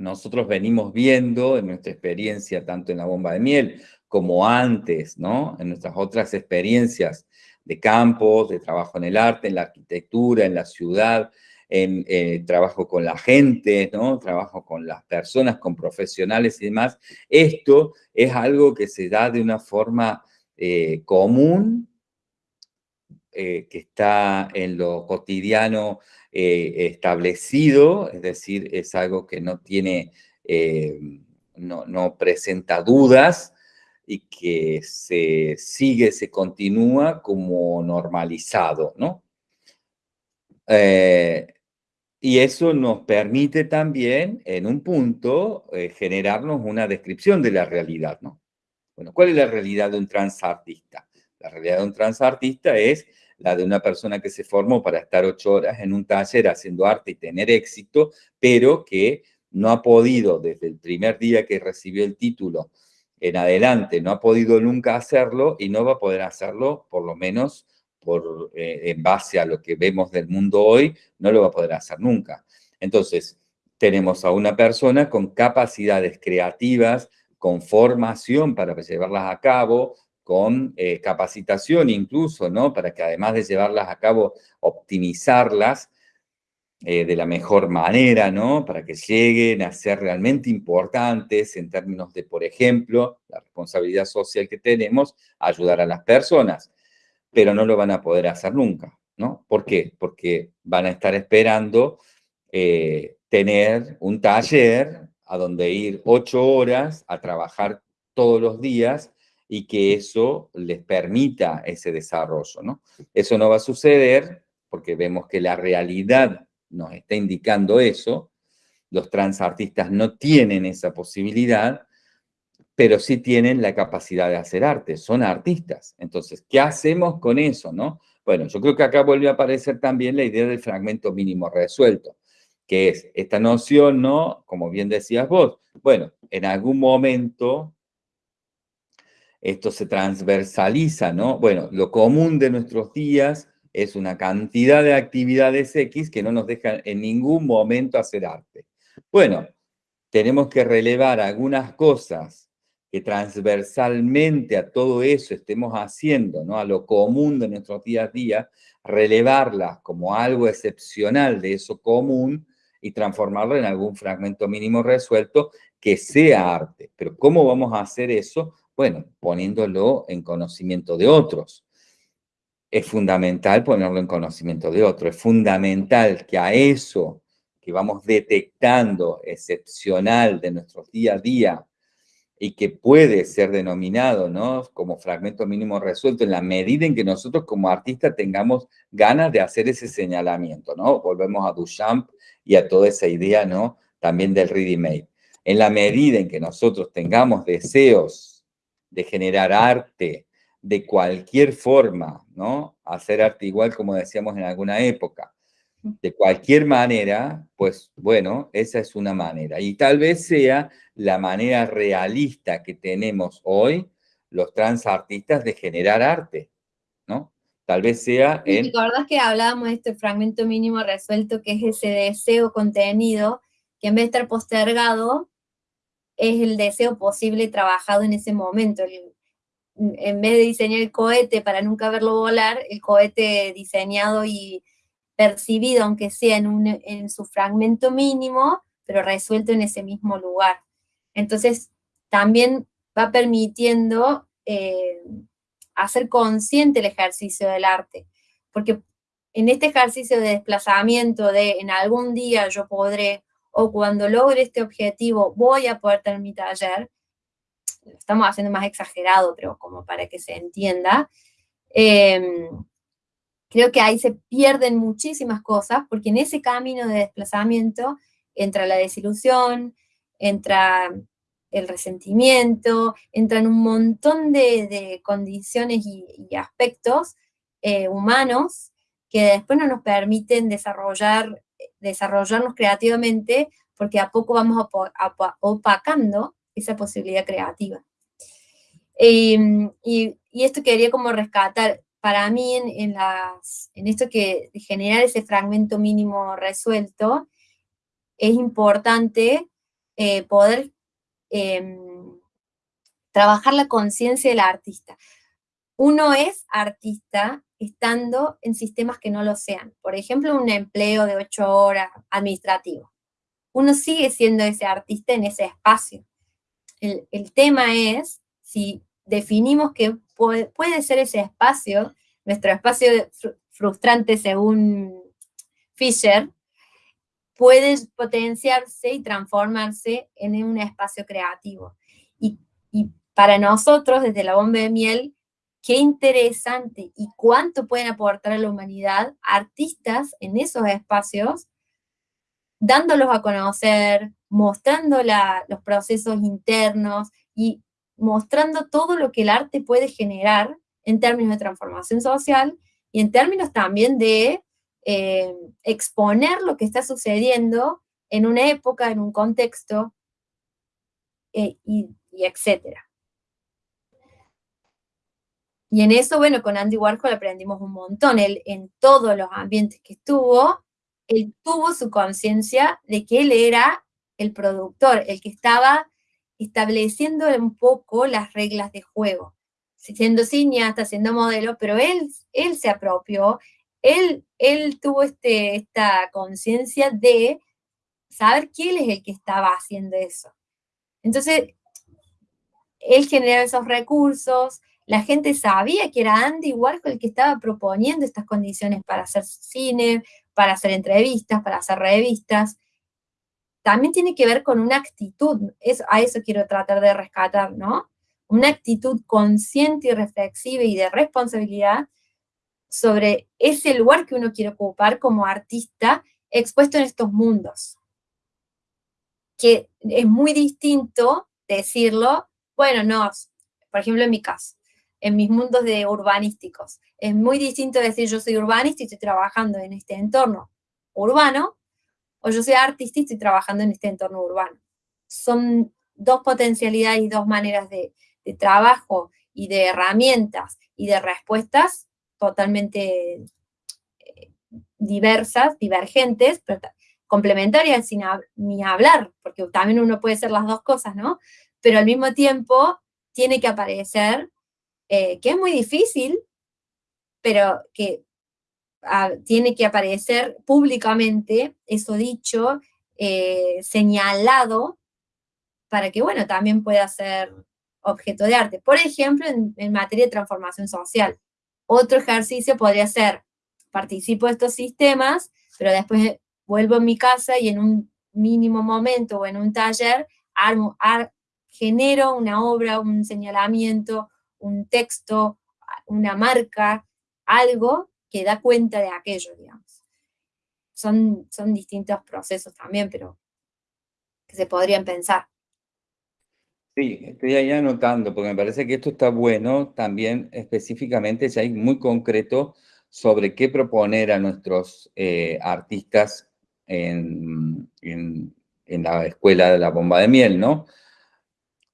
nosotros venimos viendo en nuestra experiencia, tanto en la bomba de miel como antes, ¿no? En nuestras otras experiencias de campo, de trabajo en el arte, en la arquitectura, en la ciudad, en eh, trabajo con la gente, ¿no? Trabajo con las personas, con profesionales y demás. Esto es algo que se da de una forma eh, común, eh, que está en lo cotidiano eh, establecido, es decir, es algo que no tiene, eh, no, presenta dudas y que se sigue, se continúa como normalizado, ¿no? Eh, y eso nos permite también, en un punto, generarnos una descripción de la realidad, ¿no? Bueno, ¿cuál es la realidad de un transartista? La realidad de un transartista es la de una persona que se formó para estar ocho horas en un taller haciendo arte y tener éxito, pero que no ha podido desde el primer día que recibió el título en adelante, no ha podido nunca hacerlo y no va a poder hacerlo, por lo menos por, eh, en base a lo que vemos del mundo hoy, no lo va a poder hacer nunca. Entonces, tenemos a una persona con capacidades creativas, con formación para llevarlas a cabo, con eh, capacitación incluso, ¿no? Para que además de llevarlas a cabo, optimizarlas eh, de la mejor manera, ¿no? Para que lleguen a ser realmente importantes en términos de, por ejemplo, la responsabilidad social que tenemos, ayudar a las personas. Pero no lo van a poder hacer nunca, ¿no? ¿Por qué? Porque van a estar esperando eh, tener un taller a donde ir ocho horas a trabajar todos los días y que eso les permita ese desarrollo, ¿no? Eso no va a suceder porque vemos que la realidad nos está indicando eso, los transartistas no tienen esa posibilidad, pero sí tienen la capacidad de hacer arte, son artistas. Entonces, ¿qué hacemos con eso, no? Bueno, yo creo que acá vuelve a aparecer también la idea del fragmento mínimo resuelto, que es esta noción, ¿no? Como bien decías vos, bueno, en algún momento esto se transversaliza, ¿no? Bueno, lo común de nuestros días es una cantidad de actividades X que no nos dejan en ningún momento hacer arte. Bueno, tenemos que relevar algunas cosas que transversalmente a todo eso estemos haciendo, ¿no? a lo común de nuestros días a día, relevarlas como algo excepcional de eso común y transformarlo en algún fragmento mínimo resuelto que sea arte. Pero ¿cómo vamos a hacer eso? Bueno, poniéndolo en conocimiento de otros. Es fundamental ponerlo en conocimiento de otros. Es fundamental que a eso que vamos detectando excepcional de nuestros día a día y que puede ser denominado ¿no? como fragmento mínimo resuelto en la medida en que nosotros como artistas tengamos ganas de hacer ese señalamiento, ¿no? Volvemos a Duchamp y a toda esa idea, ¿no? También del ready-made. En la medida en que nosotros tengamos deseos de generar arte de cualquier forma, ¿no? Hacer arte igual como decíamos en alguna época, de cualquier manera, pues bueno, esa es una manera. Y tal vez sea la manera realista que tenemos hoy los transartistas de generar arte, ¿no? Tal vez sea en... ¿Te acordás que hablábamos de este fragmento mínimo resuelto, que es ese deseo contenido, que en vez de estar postergado, es el deseo posible trabajado en ese momento. en vez de diseñar el cohete para nunca verlo volar, el cohete diseñado y percibido, aunque sea en, su fragmento mínimo, pero resuelto en ese mismo lugar. Entonces, también va permitiendo eh, hacer consciente el ejercicio del arte, porque en este ejercicio de desplazamiento de en algún día yo podré, o cuando logre este objetivo voy a poder tener mi taller, lo estamos haciendo más exagerado, pero como para que se entienda, eh, Creo que ahí se pierden muchísimas cosas, porque en ese camino de desplazamiento entra la desilusión, entra el resentimiento, entran un montón de, condiciones y, aspectos eh, humanos que después no nos permiten desarrollar, desarrollarnos creativamente porque a poco vamos opacando esa posibilidad creativa. Em, y, esto quería como rescatar, para mí en esto que generar ese fragmento mínimo resuelto, es importante eh, poder em, trabajar la conciencia del artista. Uno es artista estando en sistemas que no lo sean. Por ejemplo, un empleo de ocho horas administrativo. Uno sigue siendo ese artista en ese espacio. El, el tema es si definimos que puede, ser ese espacio, nuestro espacio frustrante según Fisher, puede potenciarse y transformarse en un espacio creativo. Y, y, para nosotros, desde la bomba de miel, qué interesante y cuánto pueden aportar a la humanidad artistas en esos espacios, dándolos a conocer, mostrando los procesos internos y mostrando todo lo que el arte puede generar en términos de transformación social y en términos también de eh, exponer lo que está sucediendo en una época, en un contexto, eh, y, etcétera. Y en eso, bueno, con Andy Warhol aprendimos un montón. Él, en todos los ambientes que estuvo, él tuvo su conciencia de que él era el productor, el que estaba estableciendo un poco las reglas de juego. Siendo cineasta, siendo modelo, pero él, él se apropió, él, él tuvo este, esta conciencia de saber quién es el que estaba haciendo eso. Entonces, él generaba esos recursos, la gente sabía que era Andy Warhol el que estaba proponiendo estas condiciones para hacer cine, para hacer entrevistas, para hacer revistas, también tiene que ver con una actitud, a eso quiero tratar de rescatar, ¿no? Una actitud consciente y reflexiva y de responsabilidad sobre ese lugar que uno quiere ocupar como artista expuesto en estos mundos. Que es muy distinto decirlo, bueno, no, por ejemplo en mi caso, en mis mundos de urbanísticos, es muy distinto decir yo soy urbanista y estoy trabajando en este entorno urbano, o yo soy artista y estoy trabajando en este entorno urbano. Son dos potencialidades y dos maneras de, trabajo y de herramientas y de respuestas totalmente eh, diversas, divergentes, complementarias sin ni hablar, porque también uno puede ser las dos cosas, ¿no? Pero al mismo tiempo tiene que aparecer, eh, que es muy difícil, pero que tiene que aparecer públicamente, eso dicho, eh, señalado, para que, bueno, también pueda ser objeto de arte. Por ejemplo, en, materia de transformación social. Otro ejercicio podría ser, participo de estos sistemas, pero después vuelvo a mi casa y en un mínimo momento o en un taller armo, genero una obra, un señalamiento, un texto, una marca, algo que da cuenta de aquello, digamos. Son, son distintos procesos también, pero que se podrían pensar. Sí, estoy ahí anotando, porque me parece que esto está bueno también específicamente, ya hay muy concreto sobre qué proponer a nuestros eh, artistas en, en, la escuela de la bomba de miel, ¿no?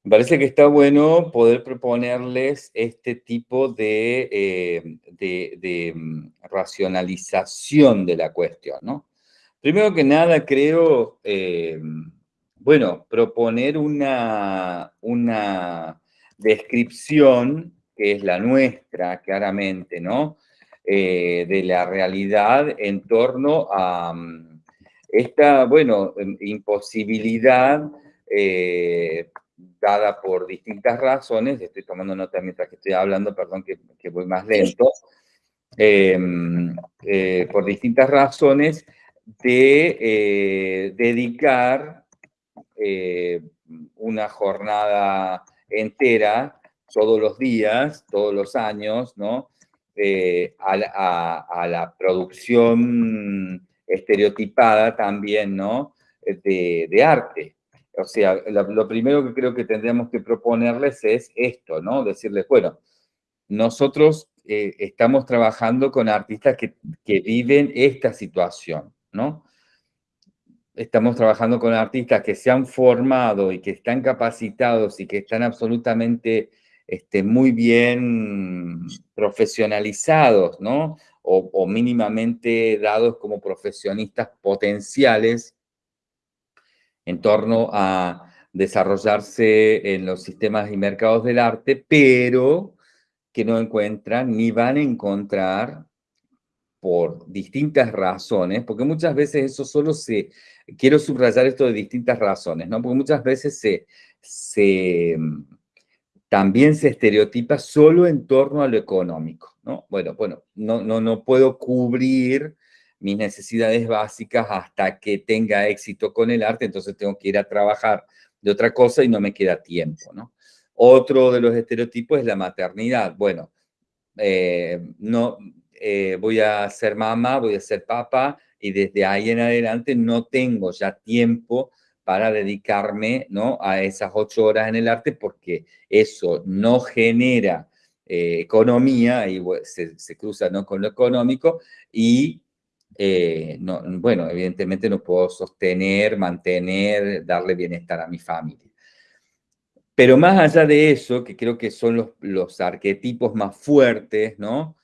Me parece que está bueno poder proponerles este tipo de, eh, mm, racionalización de la cuestión, ¿no? Primero que nada, creo... Eh, bueno, proponer una, una descripción, que es la nuestra, claramente, ¿no? Eh, de la realidad en torno a mm, esta, bueno, em, imposibilidad dada por distintas razones, estoy tomando nota mientras que estoy hablando, perdón que, que voy más lento, em, eh, por distintas razones de dedicar eh, una jornada entera, todos los días, todos los años, ¿no? Eh, a, la producción estereotipada también, ¿no? De, arte. O sea, lo, primero que creo que tendríamos que proponerles es esto, ¿no? Decirles, bueno, nosotros eh, estamos trabajando con artistas que, que viven esta situación, ¿no? estamos trabajando con artistas que se han formado y que están capacitados y que están absolutamente este, muy bien profesionalizados, ¿no? O, mínimamente dados como profesionistas potenciales en torno a desarrollarse en los sistemas y mercados del arte, pero que no encuentran ni van a encontrar por distintas razones, porque muchas veces eso solo se quiero subrayar esto de distintas razones, ¿no? Porque muchas veces se, también se estereotipa solo en torno a lo económico, ¿no? Bueno, bueno, no, no, no puedo cubrir mis necesidades básicas hasta que tenga éxito con el arte, entonces tengo que ir a trabajar de otra cosa y no me queda tiempo, ¿no? Otro de los estereotipos es la maternidad. Bueno, eh, no, eh, voy a ser mamá, voy a ser papá, y desde ahí en adelante no tengo ya tiempo para dedicarme ¿no? a esas ocho horas en el arte porque eso no genera eh, economía y se, cruza ¿no? con lo económico y eh, no, bueno, evidentemente no puedo sostener, mantener, darle bienestar a mi familia. Pero más allá de eso, que creo que son los, los arquetipos más fuertes, ¿no?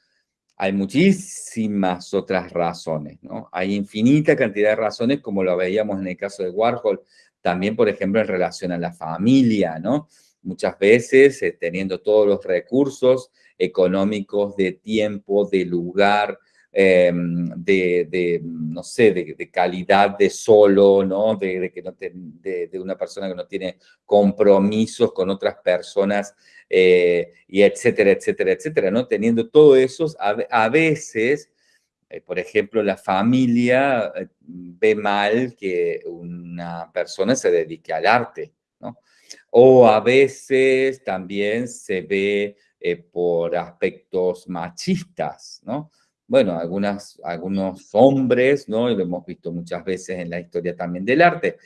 hay muchísimas otras razones, ¿no? Hay infinita cantidad de razones, como lo veíamos en el caso de Warhol, también, por ejemplo, en relación a la familia, ¿no? Muchas veces, eh, teniendo todos los recursos económicos, de tiempo, de lugar, em, de, no sé, de, calidad de solo, ¿no? De, que no de, una persona que no tiene compromisos con otras personas, eh, y etcétera, etcétera, etcétera, ¿no? Teniendo todo eso, a, veces, eh, por ejemplo, la familia eh, ve mal que una persona se dedique al arte, ¿no? O a veces también se ve por aspectos machistas, ¿no? Bueno, algunas, algunos hombres, ¿no? Y lo hemos visto muchas veces en la historia también del arte,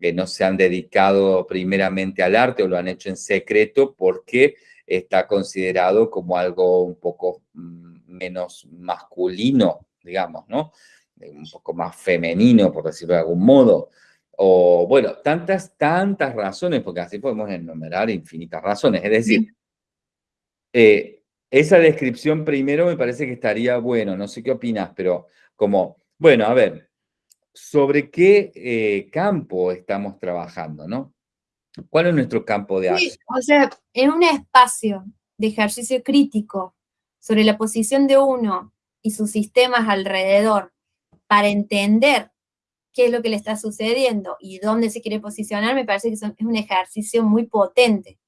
que no se han dedicado primeramente al arte o lo han hecho en secreto porque está considerado como algo un poco mm, menos masculino, digamos, ¿no? Un poco más femenino, por decirlo de algún modo. O, bueno, tantas, tantas razones, porque así podemos enumerar infinitas razones. Es decir, eh, esa descripción primero me parece que estaría bueno, no sé qué opinas, pero como, bueno, a ver, ¿sobre qué eh, campo estamos trabajando, no? ¿Cuál es nuestro campo de acción? o sea, en un espacio de ejercicio crítico sobre la posición de uno y sus sistemas alrededor para entender qué es lo que le está sucediendo y dónde se quiere posicionar, me parece que es un ejercicio muy potente.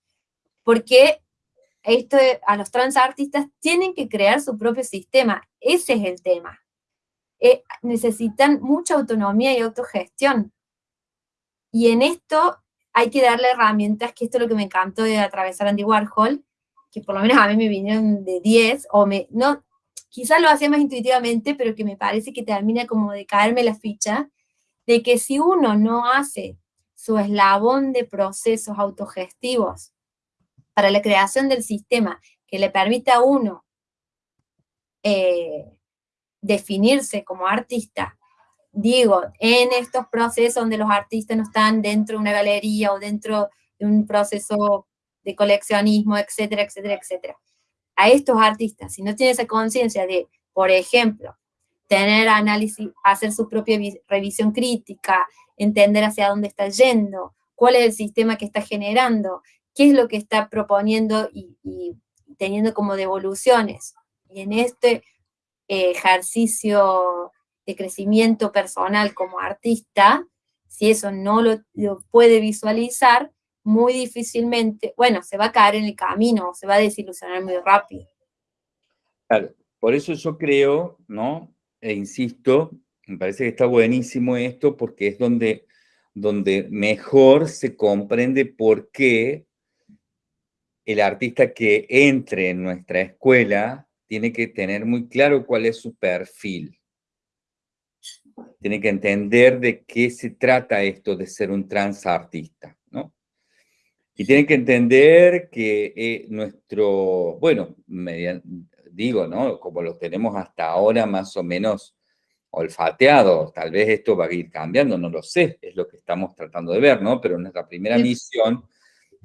Porque esto a los transartistas tienen que crear su propio sistema. Ese es el tema. Eh, necesitan mucha autonomía y autogestión. Y en esto hay que darle herramientas, que esto es lo que me encantó de atravesar Andy Warhol, que por lo menos a mí me vinieron de 10, o me, no, quizás lo hacía más intuitivamente, pero que me parece que termina como de caerme la ficha, de que si uno no hace su eslabón de procesos autogestivos para la creación del sistema que le permita a uno eh, definirse como artista, digo, en estos procesos donde los artistas no están dentro de una galería o dentro de un proceso de coleccionismo, etcétera, etcétera, etcétera. A estos artistas, si no tienen esa conciencia de, por ejemplo, tener análisis, hacer su propia revisión crítica, entender hacia dónde está yendo, cuál es el sistema que está generando, qué es lo que está proponiendo y, teniendo como devoluciones. Y en este eh, ejercicio de crecimiento personal como artista, si eso no lo, puede visualizar, muy difícilmente, bueno, se va a caer en el camino, se va a desilusionar muy rápido. Claro, por eso yo creo, ¿no? E insisto, me parece que está buenísimo esto porque es donde, donde mejor se comprende por qué el artista que entre en nuestra escuela tiene que tener muy claro cuál es su perfil tiene que entender de qué se trata esto de ser un transartista, ¿no? Y tiene que entender que eh, nuestro, bueno, digo, ¿no? Como lo tenemos hasta ahora más o menos olfateado, tal vez esto va a ir cambiando, no lo sé, es lo que estamos tratando de ver, ¿no? Pero nuestra primera misión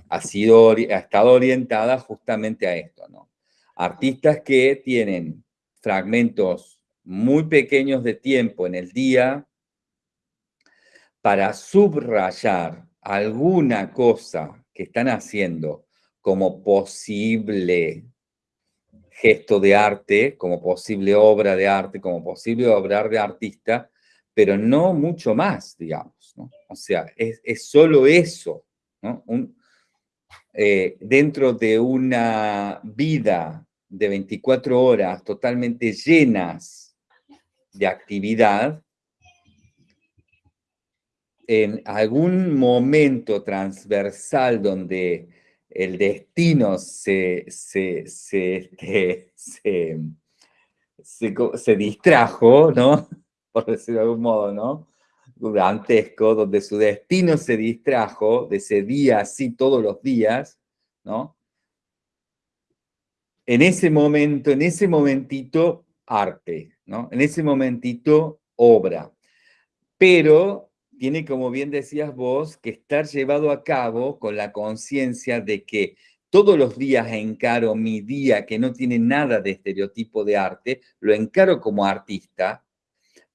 ha, sido, ha estado orientada justamente a esto, ¿no? Artistas que tienen fragmentos muy pequeños de tiempo en el día para subrayar alguna cosa que están haciendo como posible gesto de arte, como posible obra de arte, como posible obra de artista, pero no mucho más, digamos. O sea, es, solo eso. Eh, dentro de una vida de 24 horas totalmente llenas de actividad, en algún momento transversal donde el destino se, se, se, este, se, distrajo, ¿no? Por decirlo de algún modo, ¿no? Dantesco, donde su destino se distrajo de ese día así todos los días, ¿no? En ese momento, en ese momentito, arte, en ese momentito, obra. Pero tiene, como bien decías vos, que estar llevado a cabo con la conciencia de que todos los días encaro mi día que no tiene nada de estereotipo de arte, lo encaro como artista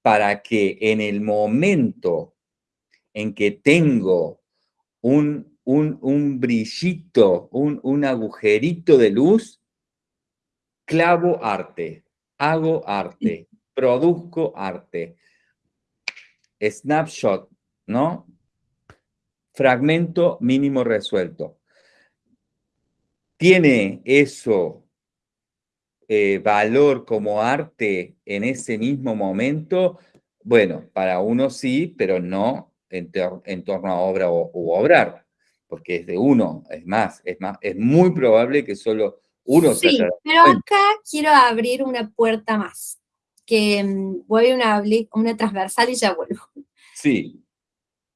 para que en el momento en que tengo un, un, brillito, un, un agujerito de luz, clavo arte hago arte, produzco arte. Snapshot, ¿no? Fragmento mínimo resuelto. ¿Tiene eso eh, valor como arte en ese mismo momento? Bueno, para uno sí, pero no en, torno a obra o, obrar, porque es de uno, es más, es más, es muy probable que solo uno sí, pero acá quiero abrir una puerta más, que mm, voy a una, una transversal y ya vuelvo. Sí.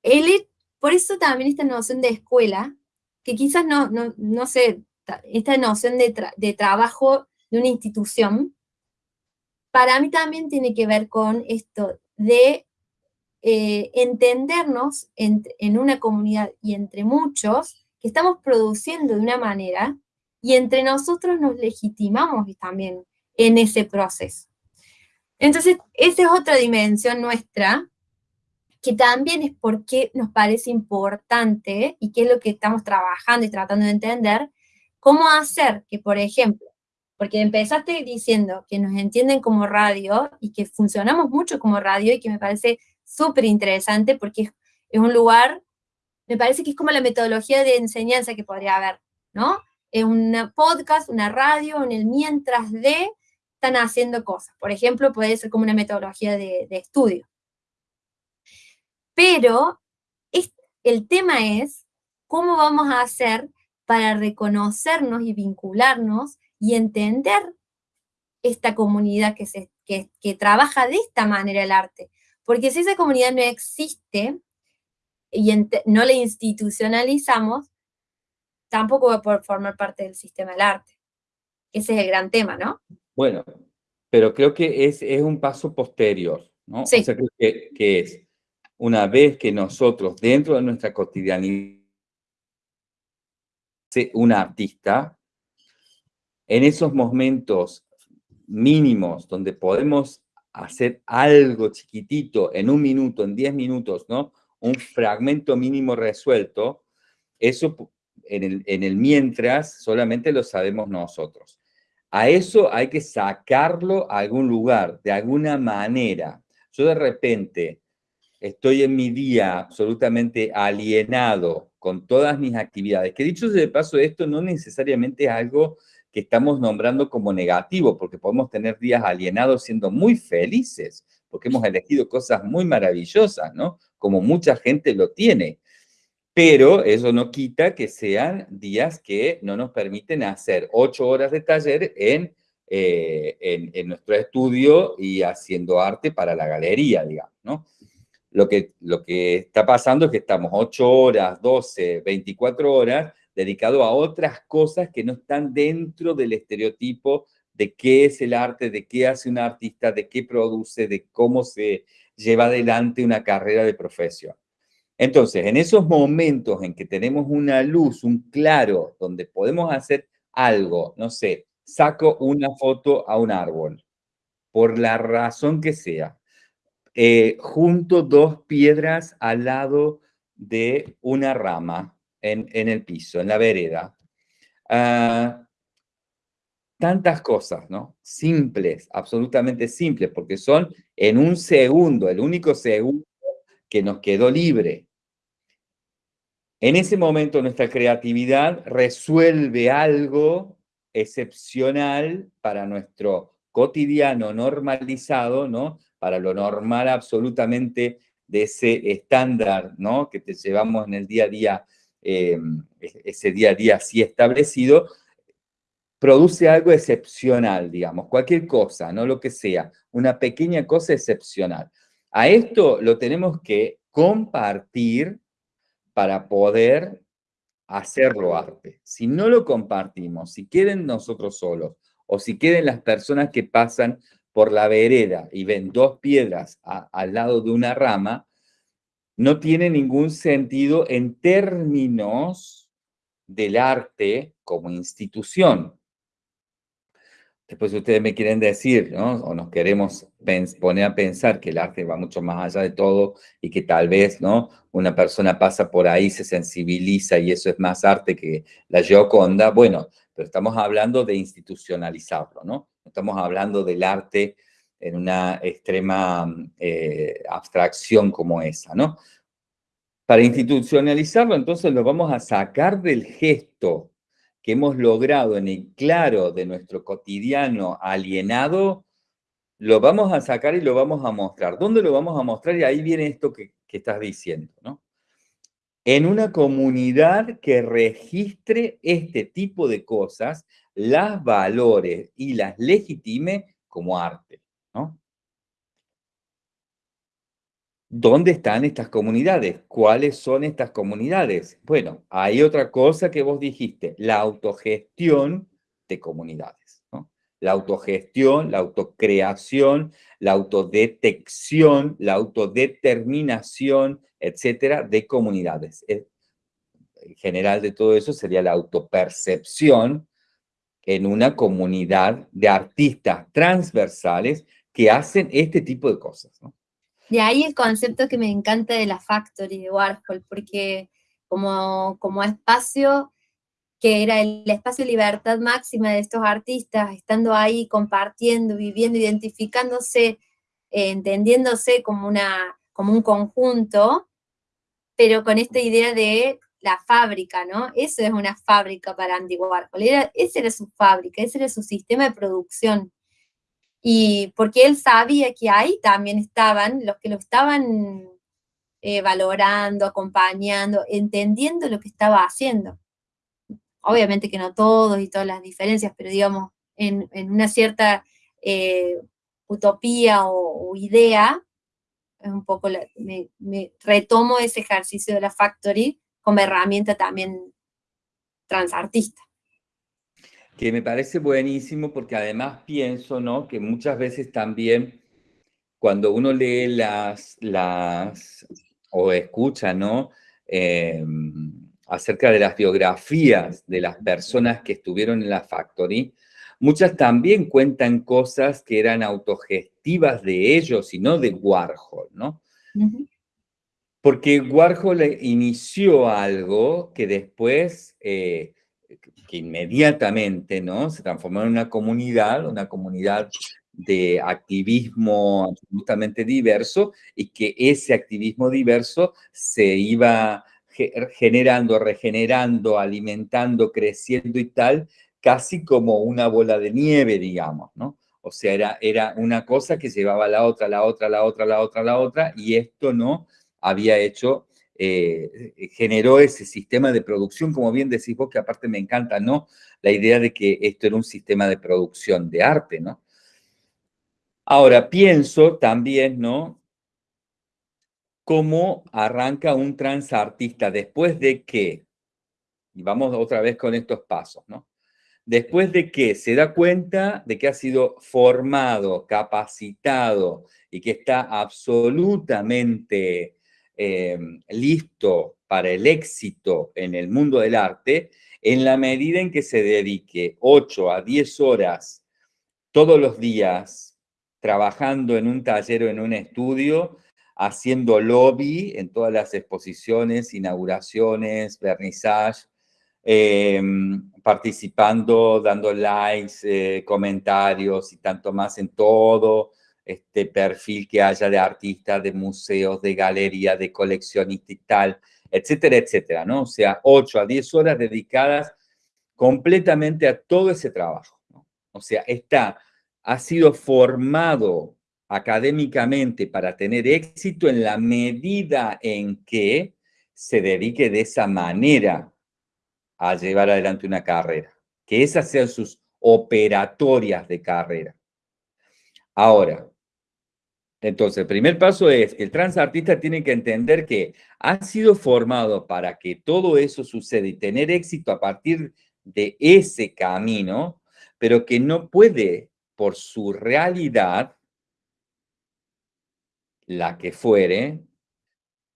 El, por eso también esta noción de escuela, que quizás no, no, no sé, esta noción de, de trabajo de una institución, para mí también tiene que ver con esto de eh, entendernos en, una comunidad y entre muchos que estamos produciendo de una manera y entre nosotros nos legitimamos también en ese proceso. Entonces, esa es otra dimensión nuestra, que también es porque nos parece importante y que es lo que estamos trabajando y tratando de entender, cómo hacer que, por ejemplo, porque empezaste diciendo que nos entienden como radio y que funcionamos mucho como radio y que me parece súper interesante porque es, un lugar, me parece que es como la metodología de enseñanza que podría haber, ¿no? Es un podcast, una radio, en el mientras de están haciendo cosas. Por ejemplo, puede ser como una metodología de, estudio. Pero el tema es cómo vamos a hacer para reconocernos y vincularnos y entender esta comunidad que, se, que, trabaja de esta manera el arte. Porque si esa comunidad no existe y no la institucionalizamos, tampoco va a poder formar parte del sistema del arte. Ese es el gran tema, ¿no? Bueno, pero creo que es, es un paso posterior, ¿no? Sí. O sea, que, que es una vez que nosotros, dentro de nuestra cotidianidad, un artista, en esos momentos mínimos donde podemos hacer algo chiquitito en un minuto, en diez minutos, ¿no? Un fragmento mínimo resuelto, eso en el, en el mientras solamente lo sabemos nosotros. A eso hay que sacarlo a algún lugar, de alguna manera. Yo de repente estoy en mi día absolutamente alienado con todas mis actividades, que dicho de paso, esto no necesariamente es algo estamos nombrando como negativo, porque podemos tener días alienados siendo muy felices, porque hemos elegido cosas muy maravillosas, ¿no? Como mucha gente lo tiene. Pero eso no quita que sean días que no nos permiten hacer ocho horas de taller en, eh, en, nuestro estudio y haciendo arte para la galería, digamos, ¿no? Lo que, lo que está pasando es que estamos ocho horas, 12, 24 horas dedicado a otras cosas que no están dentro del estereotipo de qué es el arte, de qué hace un artista, de qué produce, de cómo se lleva adelante una carrera de profesión. Entonces, en esos momentos en que tenemos una luz, un claro, donde podemos hacer algo, no sé, saco una foto a un árbol, por la razón que sea, eh, junto dos piedras al lado de una rama, en, el piso, en la vereda. Ah, tantas cosas, ¿no? Simples, absolutamente simples, porque son en un segundo, el único segundo que nos quedó libre. En ese momento nuestra creatividad resuelve algo excepcional para nuestro cotidiano normalizado, ¿no? Para lo normal absolutamente de ese estándar, ¿no? Que te llevamos en el día a día Em, ese día a día así establecido, produce algo excepcional, digamos, cualquier cosa, no lo que sea, una pequeña cosa excepcional. A esto lo tenemos que compartir para poder hacerlo arte. Si no lo compartimos, si quieren nosotros solos, o si quieren las personas que pasan por la vereda y ven dos piedras al lado de una rama, no tiene ningún sentido en términos del arte como institución. Después ustedes me quieren decir, ¿no? O nos queremos poner a pensar que el arte va mucho más allá de todo y que tal vez, ¿no? Una persona pasa por ahí, se sensibiliza y eso es más arte que la Gioconda. Bueno, pero estamos hablando de institucionalizarlo, ¿no? Estamos hablando del arte en una extrema eh, abstracción como esa, ¿no? Para institucionalizarlo, entonces lo vamos a sacar del gesto que hemos logrado en el claro de nuestro cotidiano alienado, lo vamos a sacar y lo vamos a mostrar. ¿Dónde lo vamos a mostrar? Y ahí viene esto que, que estás diciendo, ¿no? En una comunidad que registre este tipo de cosas, las valores y las legitime como arte, ¿no? ¿Dónde están estas comunidades? ¿Cuáles son estas comunidades? Bueno, hay otra cosa que vos dijiste, la autogestión de comunidades. La autogestión, la autocreación, la autodetección, la autodeterminación, etcétera, de comunidades. En general de todo eso sería la autopercepción en una comunidad de artistas transversales que hacen este tipo de cosas. De ahí el concepto que me encanta de la Factory de Warhol, porque como, como espacio que era el espacio de libertad máxima de estos artistas, estando ahí, compartiendo, viviendo, identificándose, eh, entendiéndose como, una, como un conjunto, pero con esta idea de la fábrica, ¿no? Eso es una fábrica para Andy Warhol, esa era su fábrica, ese era su sistema de producción, y porque él sabía que ahí también estaban los que lo estaban eh, valorando, acompañando, entendiendo lo que estaba haciendo. Obviamente que no todos y todas las diferencias, pero digamos, en, una cierta eh, utopía o, idea, es un poco, me, me retomo ese ejercicio de la Factory como herramienta también transartista que me parece buenísimo porque además pienso, ¿no? Que muchas veces también cuando uno lee las, las o escucha, ¿no? Em, acerca de las biografías de las personas que estuvieron en la Factory, muchas también cuentan cosas que eran autogestivas de ellos y no de Warhol, ¿no? Porque Warhol inició algo que después eh, que inmediatamente ¿no? se transformó en una comunidad, una comunidad de activismo absolutamente diverso y que ese activismo diverso se iba generando, regenerando, alimentando, creciendo y tal, casi como una bola de nieve, digamos, ¿no? O sea, era, era una cosa que llevaba a la otra, la otra, la otra, la otra, la otra, y esto no había hecho eh, generó ese sistema de producción, como bien decís vos, que aparte me encanta, ¿no? La idea de que esto era un sistema de producción de arte, ¿no? Ahora, pienso también, ¿no? Cómo arranca un transartista después de que, y vamos otra vez con estos pasos, ¿no? Después de que se da cuenta de que ha sido formado, capacitado y que está absolutamente Em, listo para el éxito en el mundo del arte en la medida en que se dedique 8 a 10 horas todos los días trabajando en un taller o en un estudio, haciendo lobby en todas las exposiciones, inauguraciones, vernissage, em, participando, dando likes, eh, comentarios y tanto más en todo, este perfil que haya de artistas, de museos, de galerías, de coleccionistas y tal, etcétera, etcétera, ¿no? O sea, 8 a 10 horas dedicadas completamente a todo ese trabajo, ¿no? O sea, está, ha sido formado académicamente para tener éxito en la medida en que se dedique de esa manera a llevar adelante una carrera, que esas sean sus operatorias de carrera. Ahora, entonces, el primer paso es que el transartista tiene que entender que ha sido formado para que todo eso suceda y tener éxito a partir de ese camino, pero que no puede, por su realidad, la que fuere,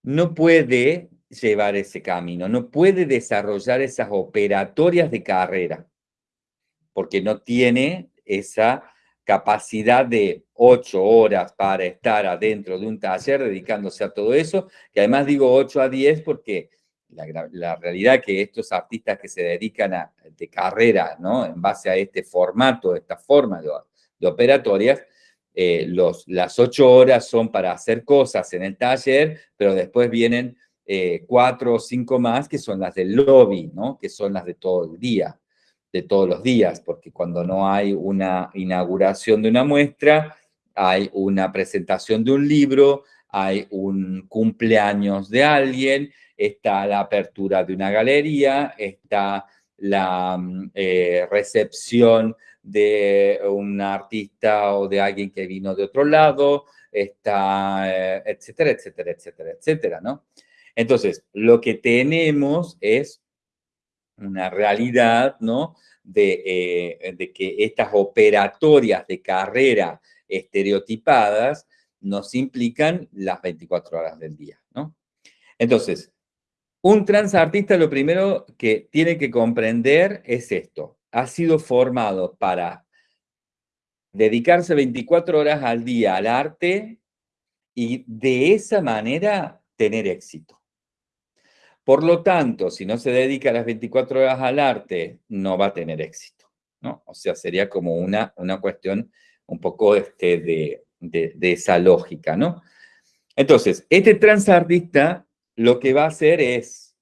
no puede llevar ese camino, no puede desarrollar esas operatorias de carrera, porque no tiene esa capacidad de ocho horas para estar adentro de un taller dedicándose a todo eso, que además digo ocho a diez porque la, realidad es que estos artistas que se dedican a, de carrera, ¿no? En base a este formato, esta forma de, operatorias, eh, los, las ocho horas son para hacer cosas en el taller, pero después vienen eh, cuatro o cinco más que son las del lobby, ¿no? Que son las de todo el día de todos los días, porque cuando no hay una inauguración de una muestra, hay una presentación de un libro, hay un cumpleaños de alguien, está la apertura de una galería, está la mm, eh, recepción de un artista o de alguien que vino de otro lado, está, eh, etcétera, etcétera, etcétera, etcétera, ¿no? Entonces, lo que tenemos es una realidad, ¿no? De, eh, de que estas operatorias de carrera estereotipadas nos implican las 24 horas del día, ¿no? Entonces, un transartista lo primero que tiene que comprender es esto. Ha sido formado para dedicarse 24 horas al día al arte y de esa manera tener éxito. Por lo tanto, si no se dedica las 24 horas al arte, no va a tener éxito, ¿no? O sea, sería como una, una cuestión un poco este, de, de, esa lógica, ¿no? Entonces, este transartista lo que va a hacer es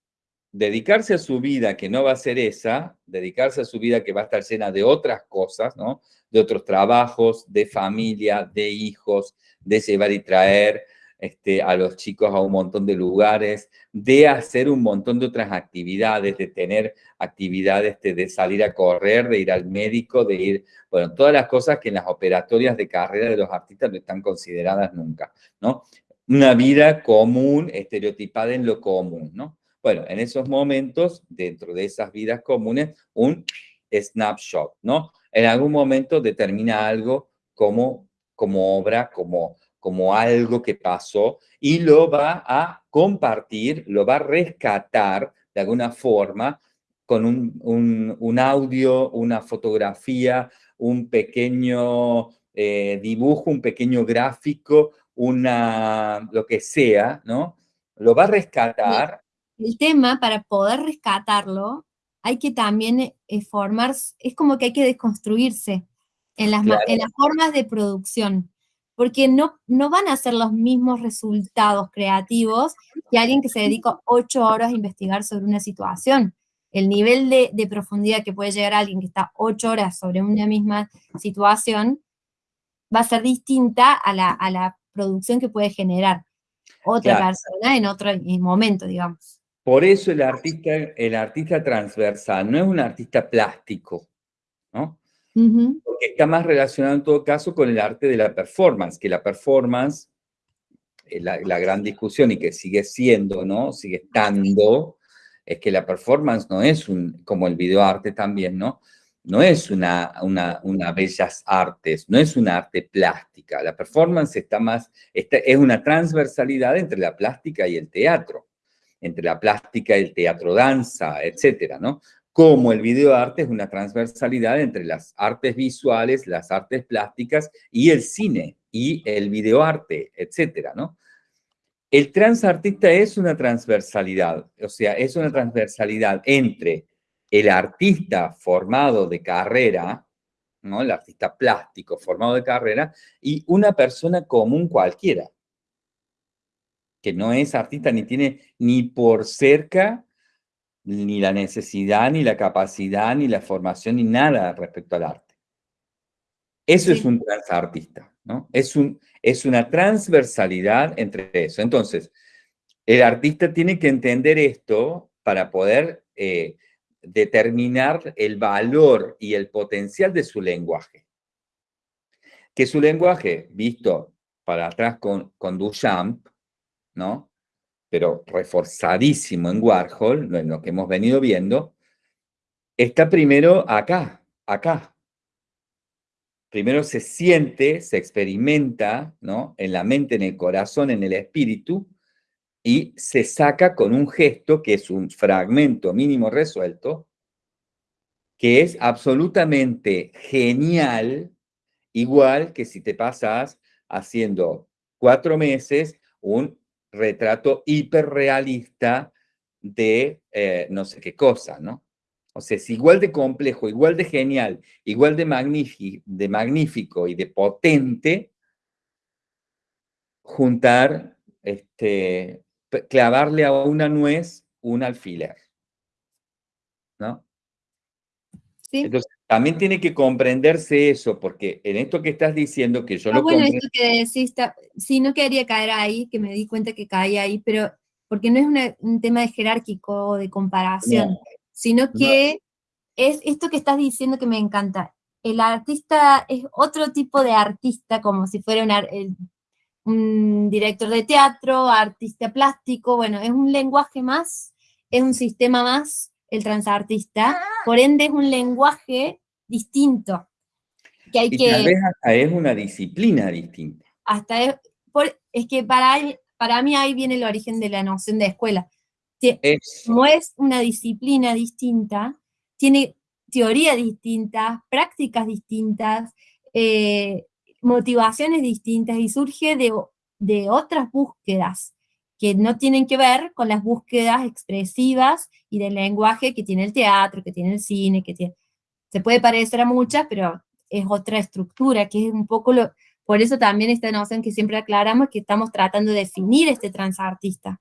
dedicarse a su vida que no va a ser esa, dedicarse a su vida que va a estar llena de otras cosas, ¿no? De otros trabajos, de familia, de hijos, de llevar y traer, este, a los chicos a un montón de lugares, de hacer un montón de otras actividades, de tener actividades este, de salir a correr, de ir al médico, de ir, bueno, todas las cosas que en las operatorias de carrera de los artistas no están consideradas nunca, ¿no? Una vida común, estereotipada en lo común, ¿no? Bueno, en esos momentos, dentro de esas vidas comunes, un snapshot, ¿no? En algún momento determina algo como, como obra, como como algo que pasó y lo va a compartir, lo va a rescatar de alguna forma con un, audio, una fotografía, un pequeño eh, dibujo, un pequeño gráfico, una, lo que sea, ¿no? Lo va a rescatar. El tema, para poder rescatarlo, hay que también eh, formar, es como que hay que desconstruirse en las, en las formas de producción porque no, no van a ser los mismos resultados creativos que alguien que se dedica ocho horas a investigar sobre una situación. El nivel de, profundidad que puede llegar a alguien que está ocho horas sobre una misma situación va a ser distinta a la, producción que puede generar otra persona en otro momento, digamos. Por eso el artista, el artista transversal no es un artista plástico, ¿no? Porque está más relacionado en todo caso con el arte de la performance, que la performance, eh, la, gran discusión y que sigue siendo, ¿no? Sigue estando, es que la performance no es un, como el videoarte también, ¿no? No es una, una, una bellas artes, no es una arte plástica. La performance está más, es una transversalidad entre la plástica y el teatro, entre la plástica y el teatro danza, etcétera, ¿no? Como el videoarte es una transversalidad entre las artes visuales, las artes plásticas y el cine y el videoarte, etcétera, ¿no? El transartista es una transversalidad, o sea, es una transversalidad entre el artista formado de carrera, ¿no? El artista plástico formado de carrera y una persona común cualquiera, que no es artista ni tiene ni por cerca ni la necesidad, ni la capacidad, ni la formación, ni nada respecto al arte. Eso es un transartista, ¿no? Es, un, es una transversalidad entre eso. Entonces, el artista tiene que entender esto para poder eh, determinar el valor y el potencial de su lenguaje. Que su lenguaje, visto para atrás con, con Duchamp, ¿no? Pero reforzadísimo en Warhol, en lo que hemos venido viendo, está primero acá, acá. Primero se siente, se experimenta, ¿no? En la mente, en el corazón, en el espíritu, y se saca con un gesto que es un fragmento mínimo resuelto, que es absolutamente genial, igual que si te pasas haciendo cuatro meses un retrato hiperrealista de eh, no sé qué cosa, ¿no? O sea, es igual de complejo, igual de genial, igual de, de magnífico y de potente juntar, este, clavarle a una nuez un alfiler, ¿no? Sí. Entonces, también tiene que comprenderse eso, porque en esto que estás diciendo, que yo ah, lo bueno, comprendo... que decís, sí, no quería caer ahí, que me di cuenta que caía ahí, pero porque no es un tema de jerárquico o de comparación, sino que es esto que estás diciendo que me encanta. el artista es otro tipo de artista, como si fuera un, director de teatro, artista plástico, bueno, es un lenguaje más, es un sistema más, el transartista, por ende es un lenguaje distinto. Que hay y que, tal vez hasta es una disciplina distinta. Hasta es, es que para, para mí ahí viene el origen de la noción de escuela. Como es una disciplina distinta, tiene teorías distintas, prácticas distintas, eh, motivaciones distintas y surge de, de otras búsquedas que no tienen que ver con las búsquedas expresivas y del lenguaje que tiene el teatro, que tiene el cine, que tiene... Se puede parecer a muchas, pero es otra estructura, que es un poco lo... Por eso también esta noción que siempre aclaramos, que estamos tratando de definir este transartista.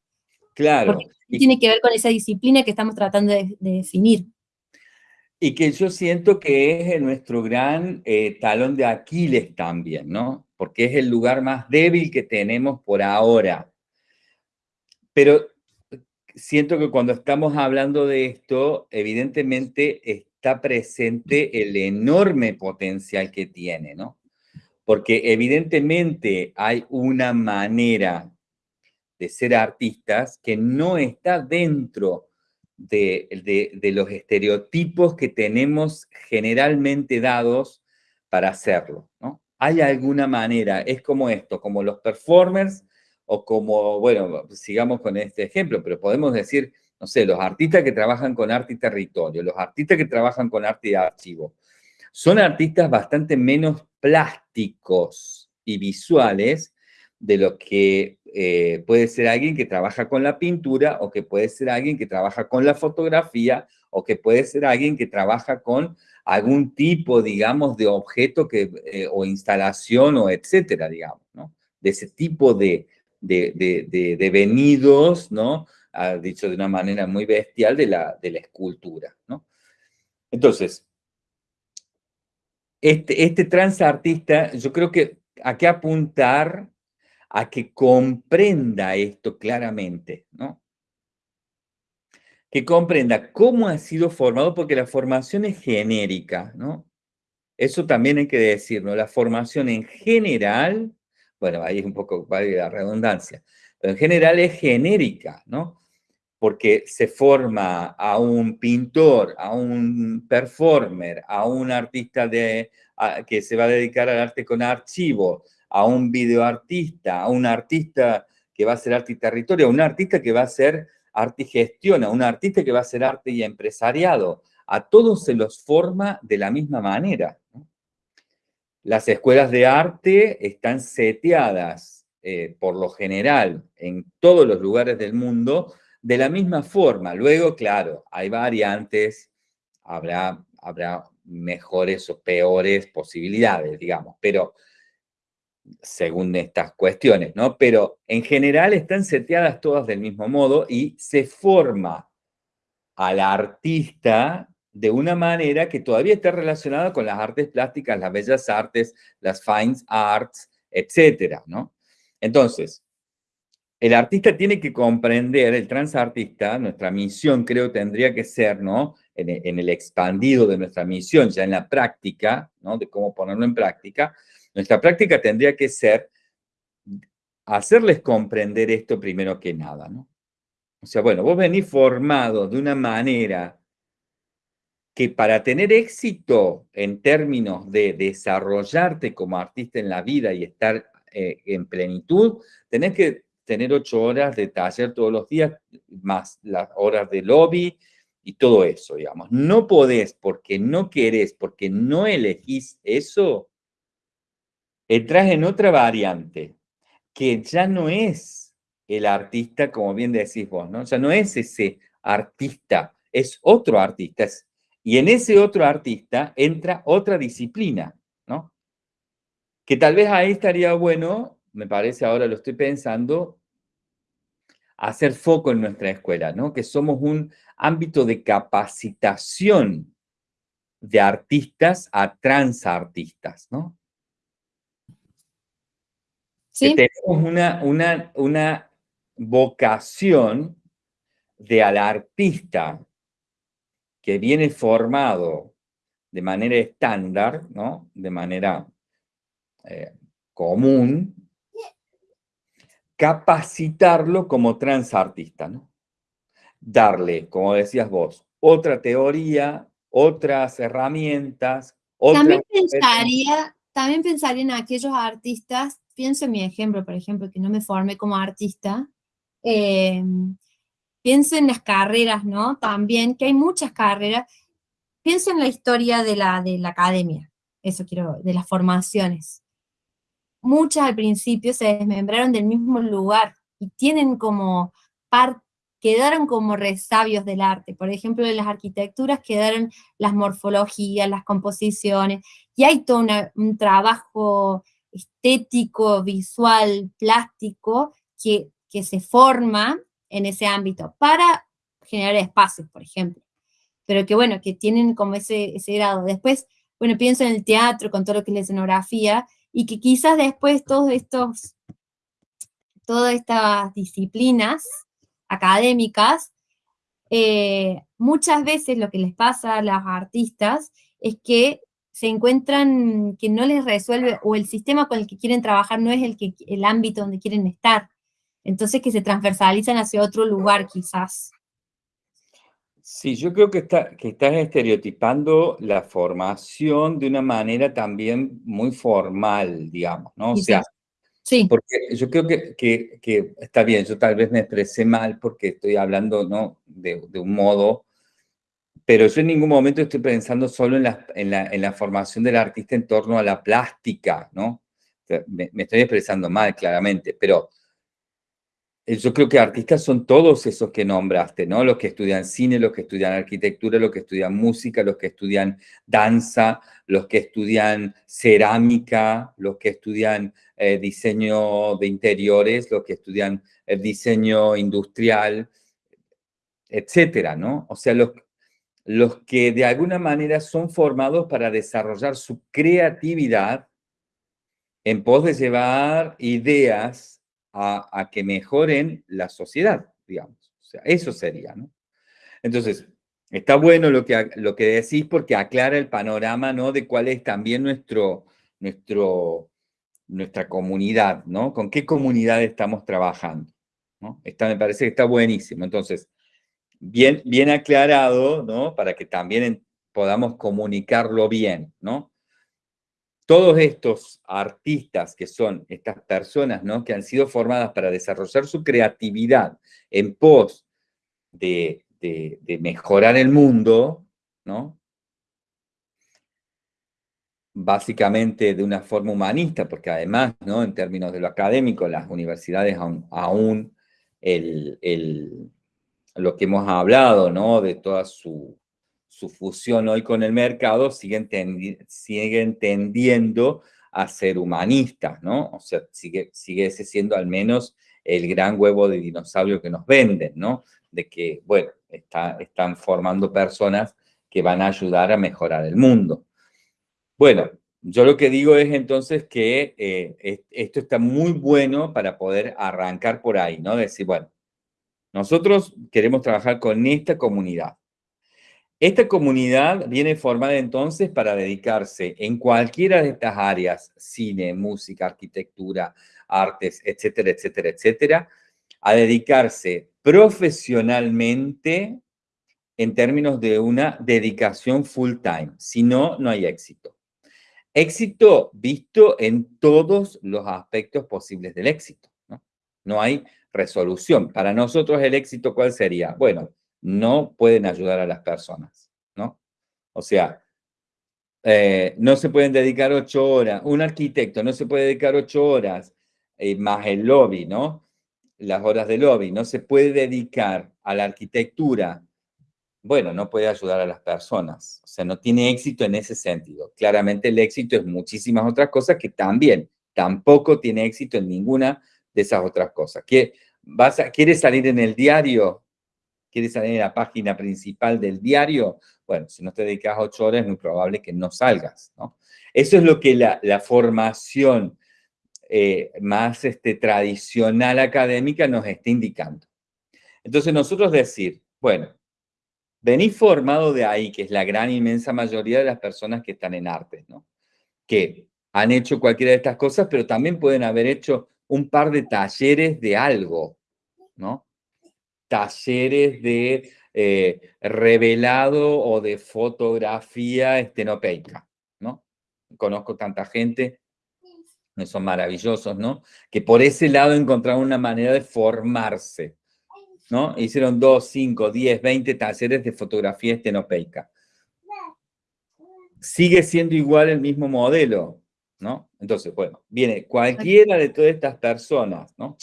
Claro. Porque tiene que ver con esa disciplina que estamos tratando de definir. Y que yo siento que es nuestro gran eh, talón de Aquiles también, ¿no? Porque es el lugar más débil que tenemos por ahora. Pero siento que cuando estamos hablando de esto, evidentemente está presente el enorme potencial que tiene, ¿no? Porque evidentemente hay una manera de ser artistas que no está dentro de, los estereotipos que tenemos generalmente dados para hacerlo, ¿no? Hay alguna manera, es como esto, como los performers o como, bueno, sigamos con este ejemplo, pero podemos decir, no sé, los artistas que trabajan con arte y territorio, los artistas que trabajan con arte y archivo, son artistas bastante menos plásticos y visuales de lo que eh, puede ser alguien que trabaja con la pintura o que puede ser alguien que trabaja con la fotografía o que puede ser alguien que trabaja con algún tipo, digamos, de objeto que, eh, o instalación o etcétera, digamos, ¿no? De ese tipo de, de, venidos, ¿no? Ha dicho de una manera muy bestial de la, de la escultura, ¿no? Entonces, este, este transartista, yo creo que hay que apuntar a que comprenda esto claramente, ¿no? Que comprenda cómo ha sido formado, porque la formación es genérica, ¿no? Eso también hay que decirlo, la formación en general, bueno, ahí es un poco vale la redundancia, pero en general es genérica, ¿no? Porque se forma a un pintor, a un performer, a un artista de, que se va a dedicar al arte con archivo, a un videoartista, a un artista que va a hacer arte y territorio, a un artista que va a hacer arte y gestión, a un artista que va a hacer arte y empresariado. A todos se los forma de la misma manera. Las escuelas de arte están seteadas, eh, por lo general, en todos los lugares del mundo, de la misma forma. Luego, claro, hay variantes, habrá, habrá mejores o peores posibilidades, digamos, pero según estas cuestiones, ¿no? Pero en general están seteadas todas del mismo modo y se forma al artista de una manera que todavía está relacionada con las artes plásticas, las bellas artes, las fine arts, etcétera, ¿no? Entonces, el artista tiene que comprender, el transartista, nuestra misión creo tendría que ser, ¿no? En el, en el expandido de nuestra misión, ya en la práctica, ¿no? De cómo ponerlo en práctica, nuestra práctica tendría que ser hacerles comprender esto primero que nada, ¿no? O sea, bueno, vos venís formado de una manera que para tener éxito en términos de desarrollarte como artista en la vida y estar eh, en plenitud, tenés que tener ocho horas de taller todos los días, más las horas de lobby y todo eso, digamos. No podés, porque no querés, porque no elegís eso, entras en otra variante, que ya no es el artista, como bien decís vos, ¿no? Ya no es ese artista, es otro artista. Y en ese otro artista entra otra disciplina, ¿no? Que tal vez ahí estaría bueno, me parece ahora lo estoy pensando, hacer foco en nuestra escuela, ¿no? Que somos un ámbito de capacitación de artistas a transartistas, ¿no? tenemos una, una, una vocación de al artista que viene formado de manera estándar, ¿no? De manera eh, común, capacitarlo como transartista, ¿no? Darle, como decías vos, otra teoría, otras herramientas, También pensaría, también pensaría en aquellos artistas, pienso en mi ejemplo, por ejemplo, que no me formé como artista, eh, pienso en las carreras, ¿no? También, que hay muchas carreras. Pienso en la historia de la, de la academia, eso quiero, de las formaciones. Muchas al principio se desmembraron del mismo lugar y tienen como quedaron como resabios del arte. Por ejemplo, en las arquitecturas quedaron las morfologías, las composiciones, y hay todo un trabajo estético, visual, plástico, que, que se forma en ese ámbito para generar espacios, por ejemplo. Pero que bueno, que tienen como ese, ese grado. Después, bueno, pienso en el teatro con todo lo que es la escenografía, y que quizás después todos estos, todas estas disciplinas académicas, eh, muchas veces lo que les pasa a los artistas es que se encuentran que no les resuelve, o el sistema con el que quieren trabajar no es el, que, el ámbito donde quieren estar. Entonces que se transversalizan hacia otro lugar quizás. Sí, yo creo que, está, que estás estereotipando la formación de una manera también muy formal, digamos, ¿no? O sea, Sí. Porque yo creo que, que, está bien, yo tal vez me expresé mal porque estoy hablando ¿no? de, de, un modo, pero yo en ningún momento estoy pensando solo en la, en la, en la formación del artista en torno a la plástica, ¿no? Me, me estoy expresando mal, claramente, pero yo creo que artistas son todos esos que nombraste, ¿no? Los que estudian cine, los que estudian arquitectura, los que estudian música, los que estudian danza, los que estudian cerámica, los que estudian eh, diseño de interiores, los que estudian eh, diseño industrial, etcétera, ¿no? O sea, los, los que de alguna manera son formados para desarrollar su creatividad en pos de llevar ideas a, que mejoren la sociedad, digamos. O sea, eso sería, ¿no? Entonces, está bueno lo que, lo que decís porque aclara el panorama, ¿no? De cuál es también nuestro, nuestro, nuestra comunidad, ¿no? Con qué comunidad estamos trabajando, ¿no? Esta me parece que está buenísimo. Entonces, bien, bien aclarado, ¿no? Para que también podamos comunicarlo bien, ¿no? Todos estos artistas que son estas personas ¿no? que han sido formadas para desarrollar su creatividad en pos de, mejorar el mundo, ¿no? básicamente de una forma humanista, porque además, ¿no? en términos de lo académico, las universidades aún, lo que hemos hablado, ¿no? de toda su su fusión hoy con el mercado, siguen, tendiendo a ser humanistas, ¿no? O sea, sigue, sigue siendo al menos el gran huevo de dinosaurio que nos venden, ¿no? De que, bueno, está, están formando personas que van a ayudar a mejorar el mundo. Bueno, yo lo que digo es entonces que eh, esto está muy bueno para poder arrancar por ahí, ¿no? Decir, bueno, nosotros queremos trabajar con esta comunidad. Esta comunidad viene formada entonces para dedicarse en cualquiera de estas áreas, cine, música, arquitectura, artes, etcétera, etcétera, etcétera, a dedicarse profesionalmente en términos de una dedicación full time. Si no, no hay éxito. Éxito visto en todos los aspectos posibles del éxito. No, hay resolución. Para nosotros el éxito, ¿cuál sería? Bueno, no pueden ayudar a las personas, ¿no? O sea, eh, no se pueden dedicar ocho horas, un arquitecto no se puede dedicar ocho horas, eh, más el lobby, ¿no? Las horas de lobby, no se puede dedicar a la arquitectura, bueno, no puede ayudar a las personas, o sea, no tiene éxito en ese sentido. Claramente el éxito es muchísimas otras cosas que también tampoco tiene éxito en ninguna de esas otras cosas. ¿Quieres salir en el diario? Quieres salir en la página principal del diario, bueno, si no te dedicas ocho horas es muy probable que no salgas, ¿no? Eso es lo que la, formación eh, más este, tradicional académica nos está indicando. Entonces nosotros decir, bueno, venís formado de ahí, que es la gran inmensa mayoría de las personas que están en arte, ¿no? Que han hecho cualquiera de estas cosas, pero también pueden haber hecho un par de talleres de algo, ¿no? Talleres de eh, revelado o de fotografía estenopeica, ¿no? Conozco tanta gente, son maravillosos, ¿no? Que por ese lado encontraron una manera de formarse, ¿no? Hicieron dos, cinco, diez, veinte talleres de fotografía estenopeica. Sigue siendo igual el mismo modelo, ¿no? Entonces, bueno, viene cualquiera de todas estas personas, ¿no?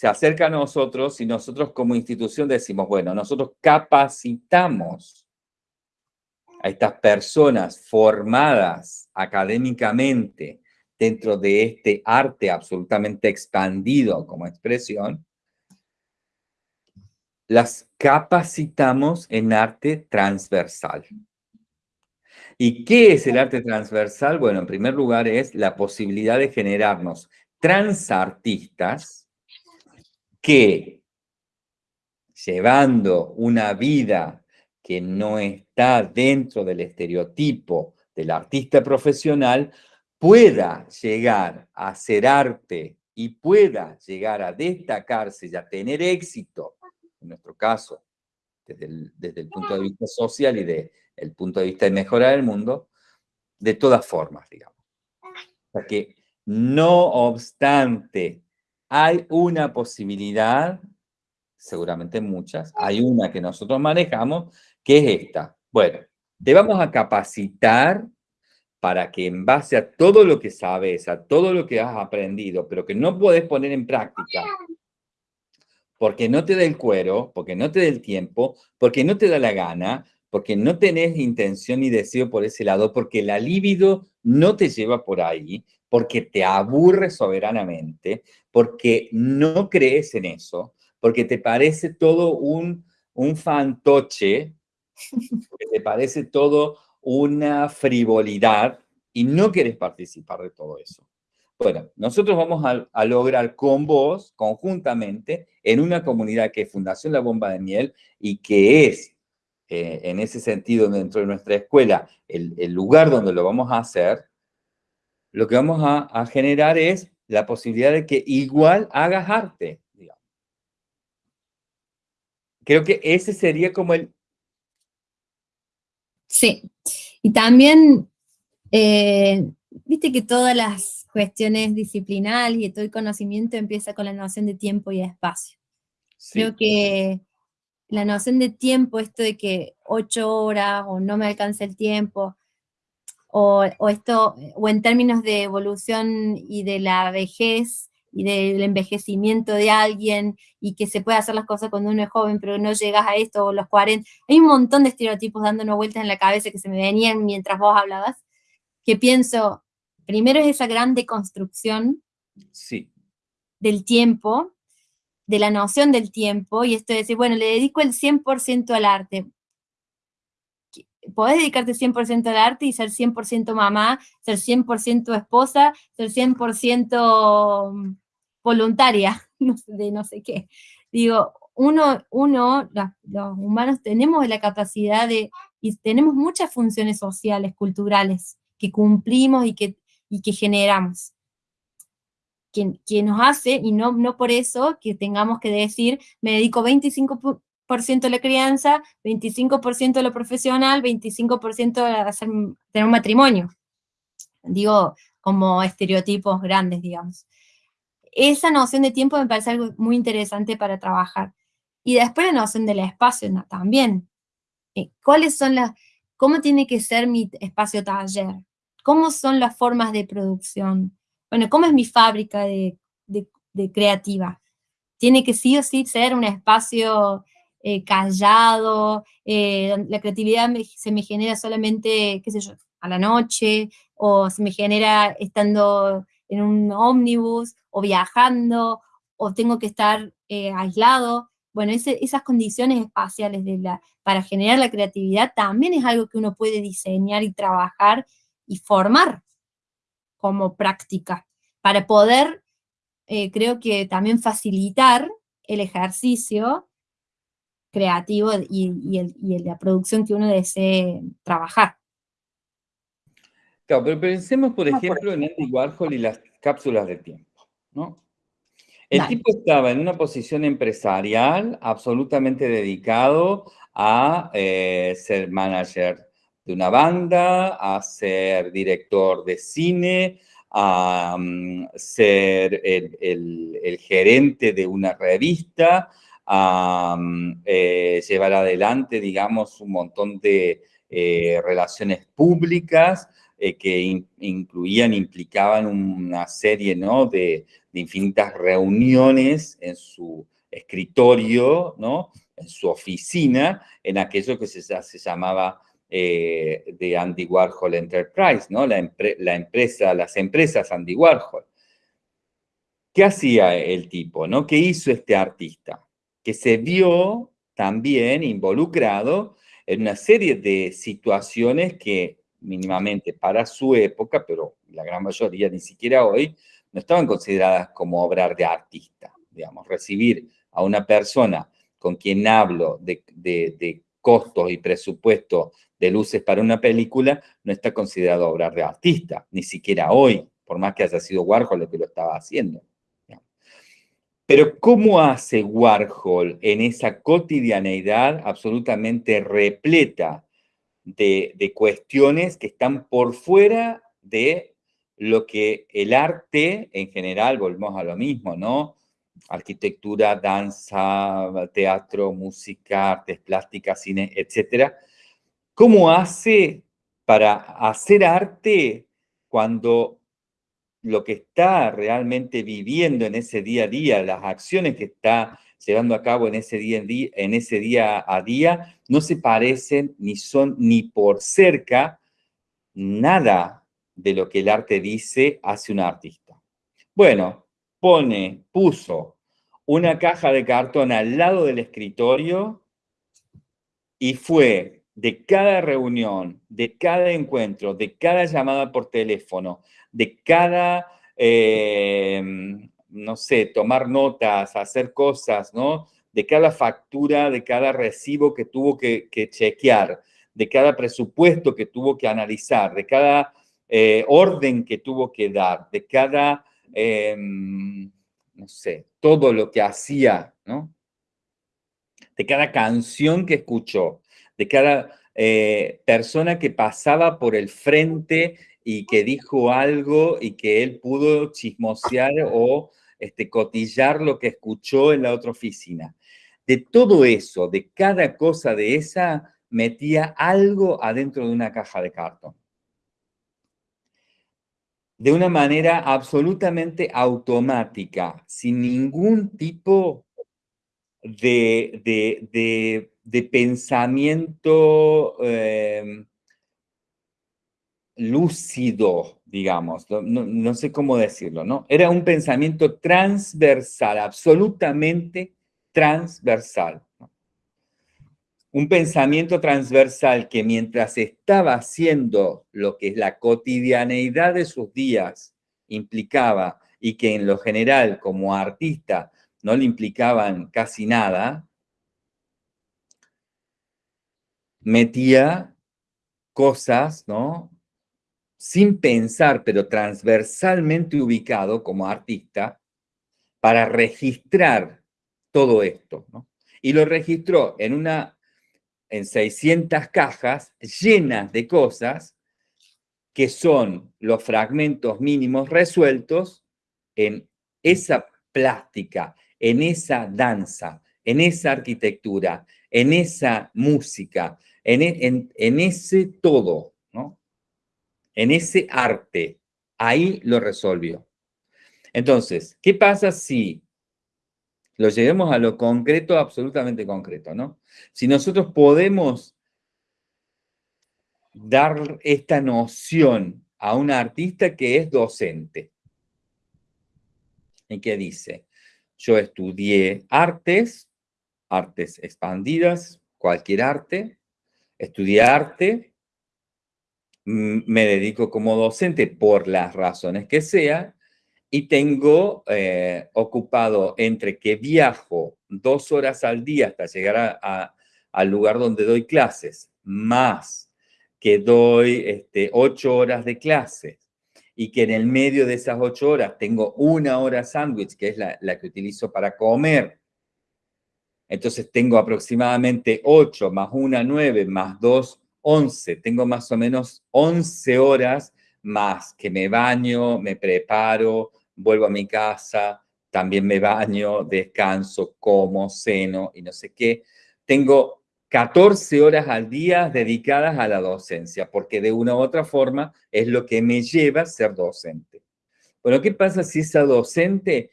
Se acerca a nosotros y nosotros como institución decimos, bueno, nosotros capacitamos a estas personas formadas académicamente dentro de este arte absolutamente expandido como expresión, las capacitamos en arte transversal. ¿Y qué es el arte transversal? Bueno, en primer lugar es la posibilidad de generarnos transartistas que, llevando una vida que no está dentro del estereotipo del artista profesional, pueda llegar a hacer arte y pueda llegar a destacarse y a tener éxito en nuestro caso, desde el, punto de vista social y desde el punto de vista de mejorar el mundo, de todas formas, digamos. O sea que, no obstante, hay una posibilidad, seguramente muchas, hay una que nosotros manejamos, que es esta. Bueno, te vamos a capacitar para que en base a todo lo que sabes, a todo lo que has aprendido, pero que no puedes poner en práctica, porque no te da el cuero, porque no te da el tiempo, porque no te da la gana, porque no tenés intención ni deseo por ese lado, porque la libido no te lleva por ahí, porque te aburre soberanamente, porque no crees en eso, porque te parece todo un, un fantoche, porque te parece todo una frivolidad y no quieres participar de todo eso. Bueno, nosotros vamos a, lograr con vos, conjuntamente, en una comunidad que es Fundación La Bomba de Miel y que es, eh, en ese sentido, dentro de nuestra escuela, el, lugar donde lo vamos a hacer, lo que vamos a, generar es la posibilidad de que igual hagas arte. Creo que ese sería como el... Sí, y también, eh, viste que todas las cuestiones disciplinales y todo el conocimiento empieza con la noción de tiempo y espacio. Creo que la noción de tiempo, esto de que ocho horas o no me alcanza el tiempo, o, esto, o en términos de evolución y de la vejez y del envejecimiento de alguien y que se puede hacer las cosas cuando uno es joven pero no llegas a esto o los 40, hay un montón de estereotipos dándonos vueltas en la cabeza que se me venían mientras vos hablabas, que pienso, Primero es esa gran deconstrucción sí. del tiempo, de la noción del tiempo, y esto de decir, bueno, le dedico el 100% al arte. Podés dedicarte 100% al arte y ser 100% mamá, ser 100% esposa, ser 100% mm, voluntaria, de no sé qué. Digo, uno, uno los humanos tenemos la capacidad de, y tenemos muchas funciones sociales, culturales, que cumplimos y que y que generamos. Que, nos hace, y no, no por eso que tengamos que decir, me dedico 25% a la crianza, 25% a lo profesional, 25% a hacer, tener un matrimonio. Digo, como estereotipos grandes, digamos. Esa noción de tiempo me parece algo muy interesante para trabajar. Y después la noción del espacio también. Eh, ¿Cuáles son las, cómo tiene que ser mi espacio taller? ¿Cómo son las formas de producción? Bueno, ¿cómo es mi fábrica de, creativa? Tiene que sí o sí ser un espacio eh, callado, eh, la creatividad se me genera solamente, qué sé yo, a la noche, o se me genera estando en un ómnibus, o viajando, o tengo que estar eh, aislado. Bueno, esas condiciones espaciales de la, para generar la creatividad también es algo que uno puede diseñar y trabajar y formar como práctica para poder, creo que también facilitar el ejercicio creativo y, y la producción que uno desee trabajar. Claro, pero pensemos, por ejemplo, en Andy Warhol y las cápsulas de tiempo, ¿no? El tipo estaba en una posición empresarial absolutamente dedicado a eh, ser manager de una banda, a ser director de cine, a mm, ser el, gerente de una revista, a eh, llevar adelante, digamos, un montón de eh, relaciones públicas, eh, que incluían, implicaban una serie ¿no? de, infinitas reuniones en su escritorio, ¿no? en su oficina, en aquello que se, se llamaba de Andy Warhol Enterprise, ¿no? La, empresa, las empresas Andy Warhol. ¿Qué hacía el tipo? ¿no? ¿Qué hizo este artista? Que se vio también involucrado en una serie de situaciones que mínimamente para su época, pero la gran mayoría ni siquiera hoy, no estaban consideradas como obras de artista. Digamos, recibir a una persona con quien hablo de, de, costos y presupuesto de luces para una película, no está considerado obra de artista, ni siquiera hoy, por más que haya sido Warhol el que lo estaba haciendo. Pero ¿cómo hace Warhol en esa cotidianeidad absolutamente repleta de, cuestiones que están por fuera de lo que el arte en general, volvemos a lo mismo, ¿no? Arquitectura, danza, teatro, música, artes plásticas, cine, etcétera. ¿Cómo hace para hacer arte cuando lo que está realmente viviendo en ese día a día, las acciones que está llevando a cabo en ese día, en ese día a día no se parecen ni son ni por cerca nada de lo que el arte dice hace un artista. Bueno, pone, puso una caja de cartón al lado del escritorio y fue de cada reunión, de cada encuentro, de cada llamada por teléfono, de cada eh, no sé, tomar notas, hacer cosas, ¿no? De cada factura, de cada recibo que tuvo que, chequear, de cada presupuesto que tuvo que analizar, de cada eh, orden que tuvo que dar, de cada, em, no sé, todo lo que hacía, ¿no? De cada canción que escuchó, de cada eh, persona que pasaba por el frente y que dijo algo y que él pudo chismosear o este, cotillar lo que escuchó en la otra oficina. De todo eso, de cada cosa de esa, metía algo adentro de una caja de cartón. De una manera absolutamente automática, sin ningún tipo de, de, pensamiento eh, lúcido, digamos, no, sé cómo decirlo, ¿no? Era un pensamiento transversal, absolutamente transversal. Un pensamiento transversal que mientras estaba haciendo lo que la cotidianeidad de sus días implicaba y que en lo general como artista no le implicaban casi nada, metía cosas, ¿no? sin pensar, pero transversalmente ubicado como artista, para registrar todo esto. Y lo registró en, una, en 600 cajas llenas de cosas que son los fragmentos mínimos resueltos en esa plástica, en esa danza, en esa arquitectura, en esa música, en, ese todo, ¿no? en ese arte. Ahí lo resolvió. Entonces, ¿qué pasa si lo llevemos a lo concreto, absolutamente concreto, ¿no? Si nosotros podemos dar esta noción a un artista que es docente y que dice, yo estudié artes, artes expandidas, cualquier arte, estudié arte, me dedico como docente por las razones que sea y tengo eh, ocupado entre que viajo dos horas al día hasta llegar al lugar donde doy clases, más que doy este, ocho horas de clases y que en el medio de esas ocho horas tengo una hora sándwich, que es la, la, que utilizo para comer, entonces tengo aproximadamente ocho más una, nueve, más dos, once. Tengo más o menos once horas más que me baño, me preparo, vuelvo a mi casa, también me baño, descanso, como, ceno y no sé qué. Tengo 14 horas al día dedicadas a la docencia, porque de una u otra forma es lo que me lleva a ser docente. Bueno, ¿qué pasa si esa docente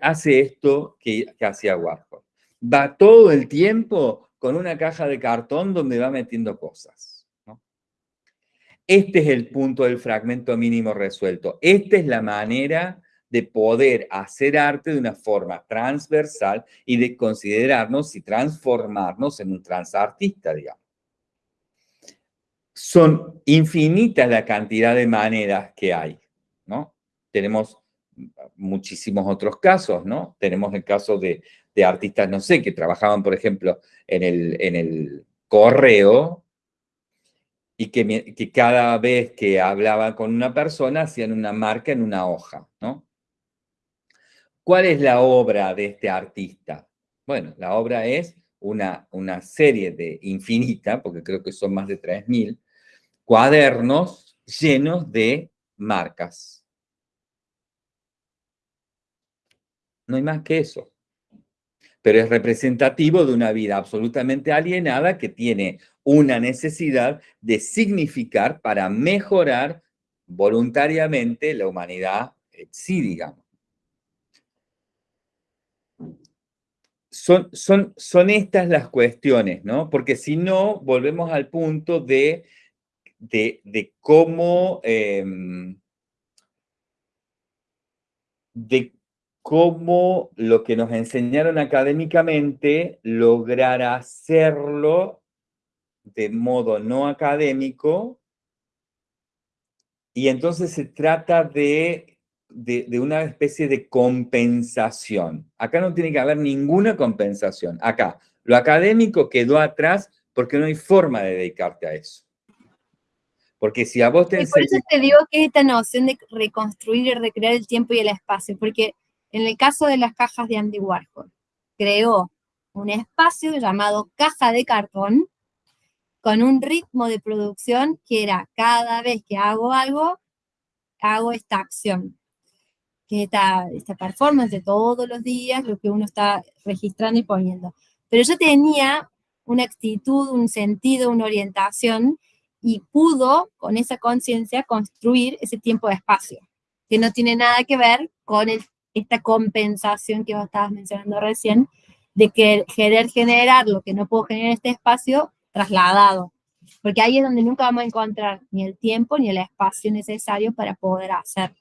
hace esto que, hacía Warhol? Va todo el tiempo con una caja de cartón donde va metiendo cosas. Este es el punto del fragmento mínimo resuelto. Esta es la manera de poder hacer arte de una forma transversal y de considerarnos y transformarnos en un transartista, digamos. Son infinitas la cantidad de maneras que hay, ¿no? Tenemos muchísimos otros casos, ¿no? Tenemos el caso de, artistas, no sé, que trabajaban, por ejemplo, en el, en el correo y que, que, cada vez que hablaban con una persona hacían una marca en una hoja, ¿no? ¿Cuál es la obra de este artista? Bueno, la obra es una, una serie de infinita, porque creo que son más de 3.000, cuadernos llenos de marcas. No hay más que eso. Pero es representativo de una vida absolutamente alienada que tiene una necesidad de significar para mejorar voluntariamente la humanidad sí, digamos. son, son, son estas las cuestiones, ¿no? Porque si no, volvemos al punto de, de, cómo... Em, de cómo lo que nos enseñaron académicamente, lograr hacerlo de modo no académico, y entonces se trata de de, una especie de compensación. Acá no tiene que haber ninguna compensación. Acá, lo académico quedó atrás porque no hay forma de dedicarte a eso. Porque si a vos te... por eso te digo que esta noción de reconstruir y recrear el tiempo y el espacio, porque en el caso de las cajas de Andy Warhol, creó un espacio llamado caja de cartón con un ritmo de producción que era cada vez que hago algo, hago esta acción que es esta, esta performance de todos los días, lo que uno está registrando y poniendo. Pero yo tenía una actitud, un sentido, una orientación, y pudo, con esa conciencia, construir ese tiempo de espacio, que no tiene nada que ver con esta compensación que vos estabas mencionando recién, de que querer generar lo que no puedo generar en este espacio trasladado. Porque ahí es donde nunca vamos a encontrar ni el tiempo ni el espacio necesario para poder hacerlo.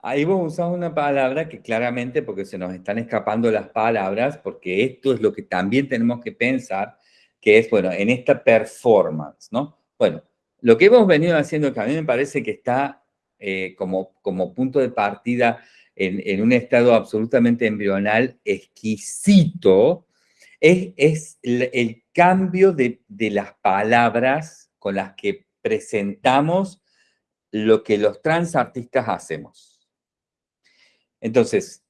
Ahí vos usás una palabra que claramente, porque se nos están escapando las palabras, porque esto es lo que también tenemos que pensar, que es, bueno, en esta performance, ¿no? Bueno, lo que hemos venido haciendo, que a mí me parece que está eh, como, como punto de partida en, un estado absolutamente embrional, exquisito, es, es el, cambio de, de las palabras con las que presentamos lo que los transartistas hacemos. Entonces,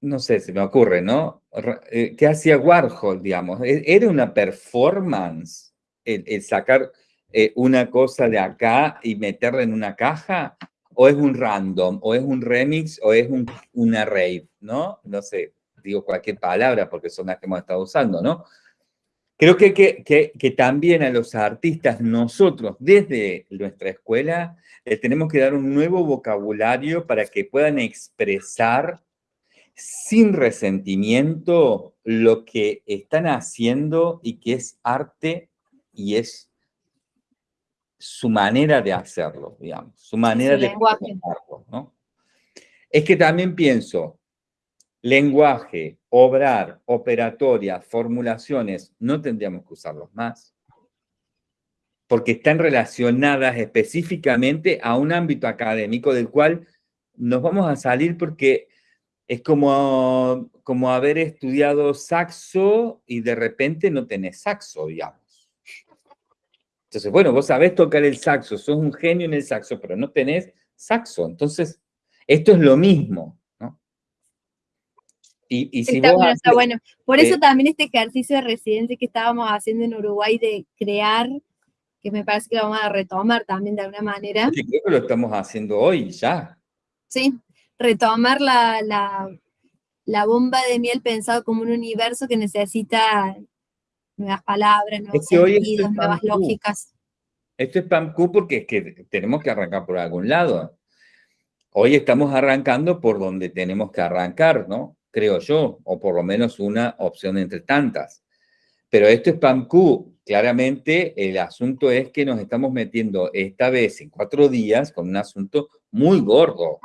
no sé, se me ocurre, ¿no? Eh, ¿Qué hacía Warhol, digamos? ¿E-, ¿Era una performance el, sacar eh, una cosa de acá y meterla en una caja? ¿O es un random? ¿O es un remix? ¿O es un, una rave? ¿No? No sé, digo cualquier palabra porque son las que hemos estado usando, ¿no? Creo que, que, también a los artistas, nosotros, desde nuestra escuela, tenemos que dar un nuevo vocabulario para que puedan expresar sin resentimiento lo que están haciendo y que es arte y es su manera de hacerlo, digamos, su manera de hacerlo, ¿no? Es que también pienso, lenguaje, obrar, operatoria, formulaciones, no tendríamos que usarlos más. Porque están relacionadas específicamente a un ámbito académico del cual nos vamos a salir porque es como, como haber estudiado saxo y de repente no tenés saxo, digamos. Entonces, bueno, vos sabés tocar el saxo, sos un genio en el saxo, pero no tenés saxo. Entonces, esto es lo mismo, ¿no? Y, si está bueno, está bueno. Por eso también este ejercicio de residencia que estábamos haciendo en Uruguay de crear, que me parece que lo vamos a retomar también de alguna manera. Sí, creo que lo estamos haciendo hoy ya. Sí, retomar la, la, bomba de miel pensado como un universo que necesita nuevas palabras, nuevos sentidos, nuevas lógicas. Esto es PAMQ porque es que tenemos que arrancar por algún lado. Hoy estamos arrancando por donde tenemos que arrancar, ¿no? Creo yo, o por lo menos una opción entre tantas. Pero esto es PAMQ. Claramente el asunto es que nos estamos metiendo esta vez en cuatro días con un asunto muy gordo.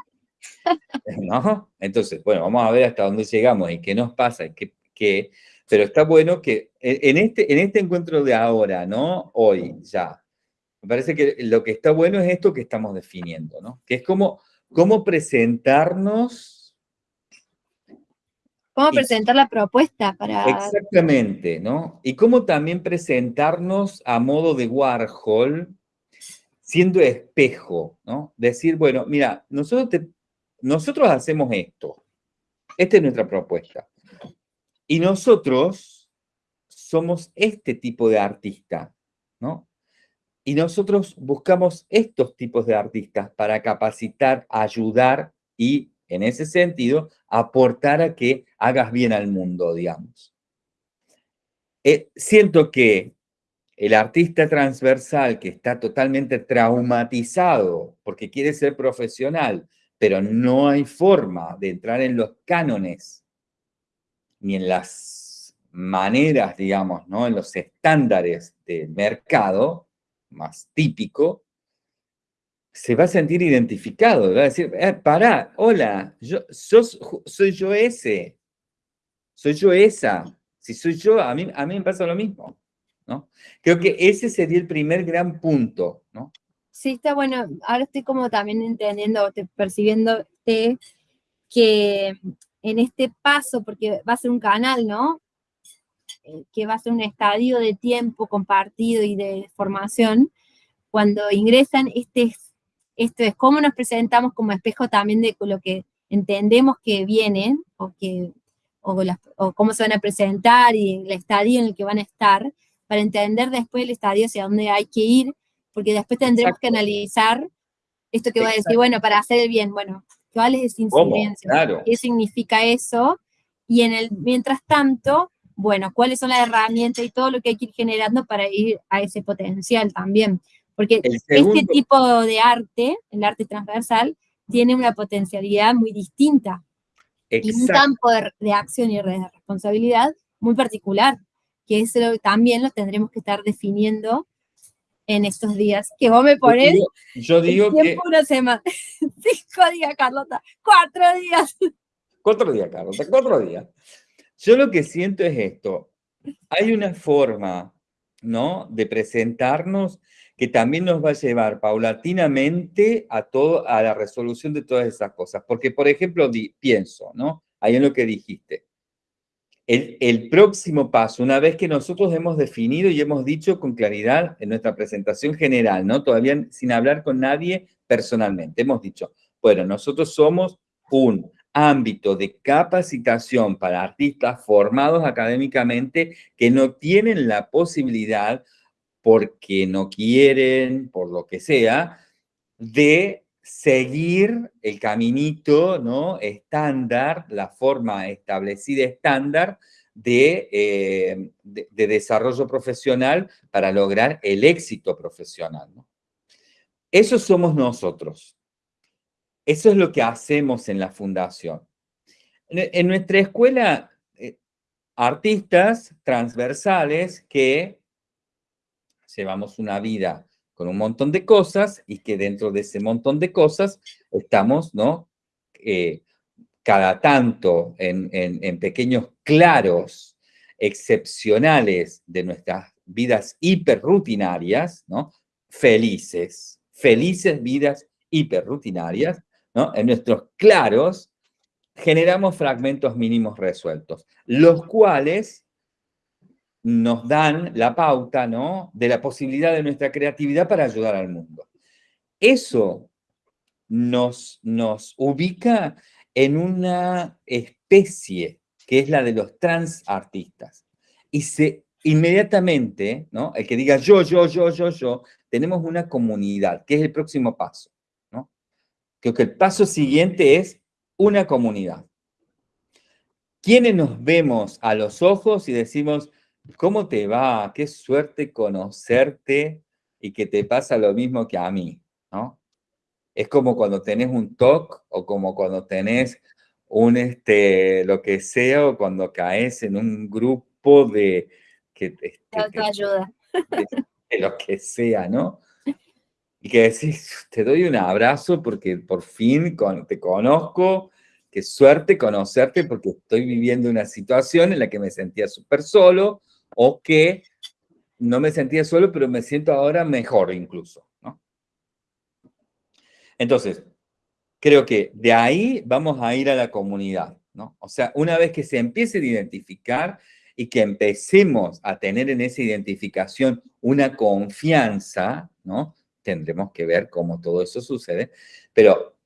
¿No? Entonces, bueno, vamos a ver hasta dónde llegamos y qué nos pasa y qué, pero está bueno que en este, en este encuentro de ahora, ¿no? Hoy, ya, me parece que lo que está bueno es esto que estamos definiendo, ¿no? Que es como, cómo presentarnos. Cómo presentar la propuesta para... Exactamente, ¿no? Y cómo también presentarnos a modo de Warhol, siendo espejo, ¿no? Decir, bueno, mira, nosotros te, nosotros hacemos esto. Esta es nuestra propuesta. Y nosotros somos este tipo de artista, ¿no? Y nosotros buscamos estos tipos de artistas para capacitar, ayudar y, en ese sentido, aportar a que hagas bien al mundo, digamos. Eh, siento que el artista transversal que está totalmente traumatizado porque quiere ser profesional, pero no hay forma de entrar en los cánones ni en las maneras, digamos, ¿no? en los estándares del mercado más típico, se va a sentir identificado, va a decir, eh, pará, hola, yo, soy yo ese, soy yo esa, si soy yo, a mí, a mí me pasa lo mismo, ¿no? Creo que ese sería el primer gran punto, ¿no? Sí, está bueno. Ahora estoy como también entendiendo, percibiendo que en este paso, porque va a ser un canal, ¿no? Eh, que va a ser un estadio de tiempo compartido y de formación, cuando ingresan, este es, esto es cómo nos presentamos como espejo también de lo que entendemos que vienen, o, que, o cómo se van a presentar y el estadio en el que van a estar, para entender después el estadio hacia dónde hay que ir porque después tendremos que analizar esto que voy a decir, bueno, para hacer el bien, bueno, ¿cuál es incidencia? ¿Qué significa eso? Y en el, mientras tanto, bueno, ¿cuáles son las herramientas y todo lo que hay que ir generando para ir a ese potencial también? Porque este tipo de arte, el arte transversal, tiene una potencialidad muy distinta y un campo de, acción y de responsabilidad muy particular, que eso también lo tendremos que estar definiendo en estos días, que vos me pones yo digo, que... una semana, cinco días, Carlota, cuatro días. Cuatro días, Carlota, cuatro días. Yo lo que siento es esto, hay una forma, ¿no?, de presentarnos que también nos va a llevar paulatinamente a, todo, a la resolución de todas esas cosas. Porque, por ejemplo, pienso, ¿no?, ahí en lo que dijiste, el, próximo paso, una vez que nosotros hemos definido y hemos dicho con claridad en nuestra presentación general, ¿no? Todavía sin hablar con nadie personalmente, hemos dicho, bueno, nosotros somos un ámbito de capacitación para artistas formados académicamente que no tienen la posibilidad, porque no quieren, por lo que sea, de seguir el caminito ¿no? estándar, la forma establecida estándar eh, de, de, desarrollo profesional para lograr el éxito profesional. Eso somos nosotros. Eso es lo que hacemos en la fundación. En, nuestra escuela, eh, artistas transversales que llevamos una vida un montón de cosas y que dentro de ese montón de cosas estamos, ¿no? Eh, cada tanto en, en, pequeños claros excepcionales de nuestras vidas hiperrutinarias, ¿no? Felices, felices vidas hiperrutinarias, ¿no? En nuestros claros generamos fragmentos mínimos resueltos, los cuales nos dan la pauta, ¿no?, de la posibilidad de nuestra creatividad para ayudar al mundo. Eso nos, nos ubica en una especie que es la de los transartistas. Y se inmediatamente, ¿no? El que diga yo, yo, yo, yo, yo, tenemos una comunidad, que es el próximo paso, ¿no? Creo que el paso siguiente es una comunidad. ¿Quiénes nos vemos a los ojos y decimos, ¿cómo te va? Qué suerte conocerte y que te pasa lo mismo que a mí, ¿no? Es como cuando tenés un TOC o como cuando tenés un, este, lo que sea, o cuando caes en un grupo de, que, este, ayuda. De, lo que sea, ¿no? Y que decís, te doy un abrazo porque por fin te conozco, qué suerte conocerte porque estoy viviendo una situación en la que me sentía súper solo o que no me sentía solo, pero me siento ahora mejor incluso, ¿no? Entonces, creo que de ahí vamos a ir a la comunidad, ¿no? O sea, una vez que se empiece a identificar y que empecemos a tener en esa identificación una confianza, ¿no? Tendremos que ver cómo todo eso sucede, pero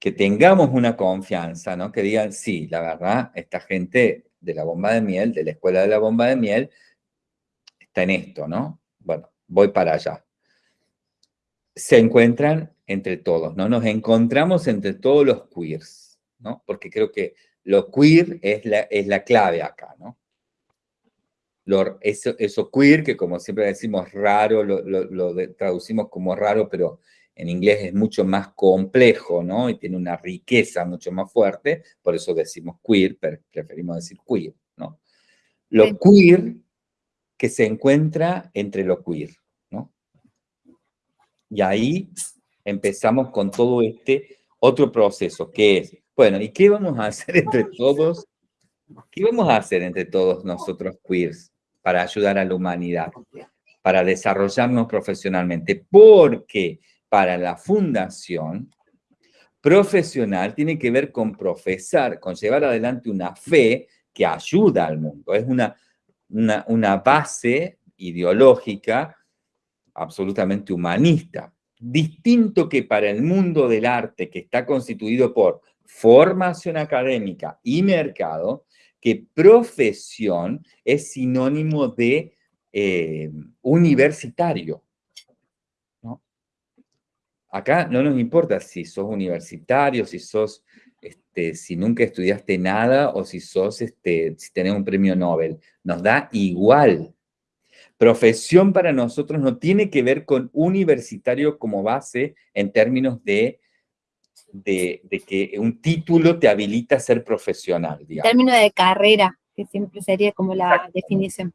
que tengamos una confianza, ¿no? Que digan, sí, la verdad, esta gente de la bomba de miel, de la escuela de la bomba de miel, está en esto, ¿no? Bueno, voy para allá. Se encuentran entre todos, ¿no? Nos encontramos entre todos los queers, ¿no? Porque creo que lo queer es la, es la clave acá, ¿no? eso, eso, queer, que como siempre decimos raro, lo, traducimos como raro, pero en inglés es mucho más complejo, ¿no? Y tiene una riqueza mucho más fuerte, por eso decimos queer, pero preferimos decir queer, ¿no? Lo queer que se encuentra entre lo queer, ¿no? Y ahí empezamos con todo este otro proceso, que es, bueno, ¿y qué vamos a hacer entre todos? ¿Qué vamos a hacer entre todos nosotros queers? para ayudar a la humanidad, para desarrollarnos profesionalmente, porque para la fundación, profesional tiene que ver con profesar, con llevar adelante una fe que ayuda al mundo. Es una, una, base ideológica absolutamente humanista. Distinto que para el mundo del arte, que está constituido por formación académica y mercado, que profesión es sinónimo de eh, universitario. Acá no nos importa si sos universitario, si sos, este, si nunca estudiaste nada o si sos, este, si tenés un premio Nobel. Nos da igual. Profesión para nosotros no tiene que ver con universitario como base en términos de de, que un título te habilita a ser profesional. En términos de carrera, que siempre sería como la definición.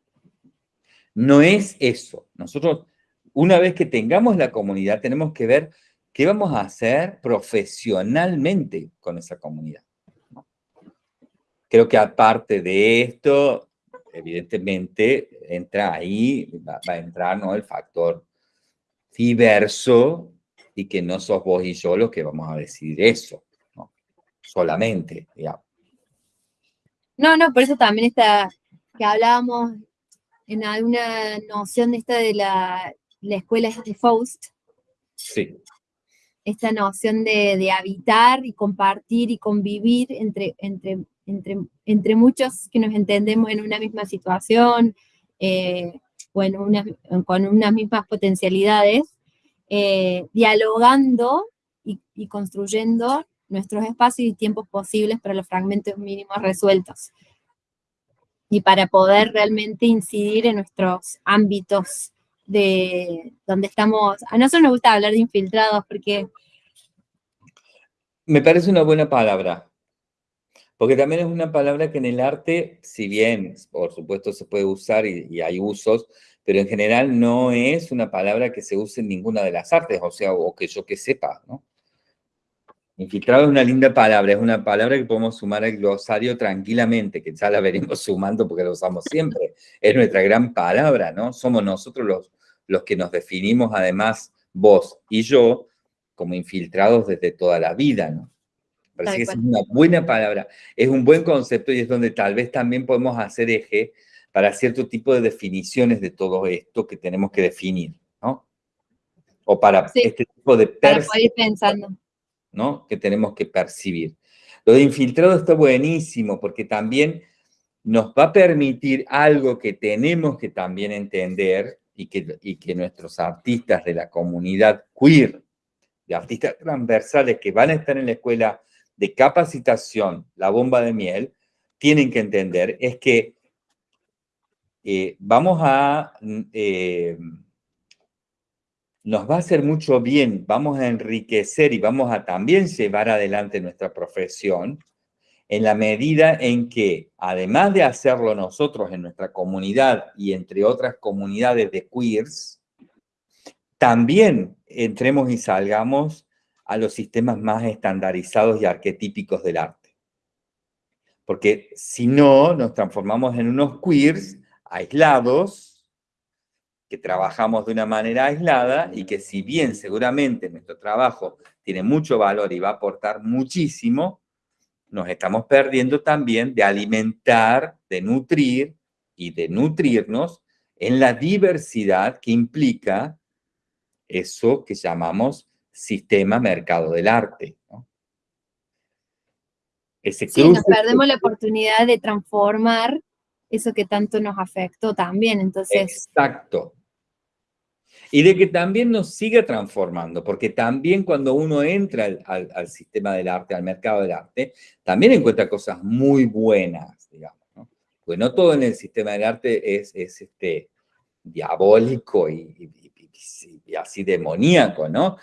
No es eso. Nosotros, una vez que tengamos la comunidad, tenemos que ver qué vamos a hacer profesionalmente con esa comunidad. Creo que aparte de esto, evidentemente, entra ahí, va, a entrar ¿no? el factor diverso y que no sos vos y yo los que vamos a decidir eso, ¿no? solamente, digamos. No, no, por eso también está, que hablábamos en alguna noción de esta de la, la escuela de Faust. Sí. Esta noción de, habitar y compartir y convivir entre, entre, entre, entre muchos que nos entendemos en una misma situación, eh, o una, con unas mismas potencialidades, eh, dialogando y, construyendo nuestros espacios y tiempos posibles para los fragmentos mínimos resueltos. Y para poder realmente incidir en nuestros ámbitos de donde estamos. A nosotros nos gusta hablar de infiltrados porque... Me parece una buena palabra, porque también es una palabra que en el arte, si bien por supuesto se puede usar y hay usos, pero en general no es una palabra que se use en ninguna de las artes, o sea, o que yo que sepa, ¿no? Infiltrado es una linda palabra, es una palabra que podemos sumar al glosario tranquilamente, que ya la veremos sumando porque la usamos siempre. Es nuestra gran palabra, ¿no? Somos nosotros los, los que nos definimos, además, vos y yo, como infiltrados desde toda la vida, ¿no? Parece que es una buena palabra, es un buen concepto y es donde tal vez también podemos hacer eje para cierto tipo de definiciones de todo esto que tenemos que definir, ¿no? O para este tipo de percepción, pensando. Que tenemos que percibir. Lo de infiltrado está buenísimo porque también nos va a permitir algo que tenemos que también entender y que, y que nuestros artistas de la comunidad queer, de artistas transversales que van a estar en la escuela de capacitación, la bomba de miel, tienen que entender es que eh, vamos a, eh, nos va a hacer mucho bien, vamos a enriquecer y vamos a también llevar adelante nuestra profesión en la medida en que, además de hacerlo nosotros en nuestra comunidad y entre otras comunidades de queers, también entremos y salgamos a los sistemas más estandarizados y arquetípicos del arte. Porque si no, nos transformamos en unos queers aislados, que trabajamos de una manera aislada y que si bien seguramente nuestro trabajo tiene mucho valor y va a aportar muchísimo, nos estamos perdiendo también de alimentar, de nutrir y de nutrirnos en la diversidad que implica eso que llamamos sistema mercado del arte. Ese sí, nos perdemos la oportunidad de transformar eso que tanto nos afectó también, entonces... Exacto. Y de que también nos siga transformando, porque también cuando uno entra al, sistema del arte, al mercado del arte, también encuentra cosas muy buenas, digamos, ¿no? Pues no todo en el sistema del arte es, este, diabólico y, y así demoníaco, ¿no?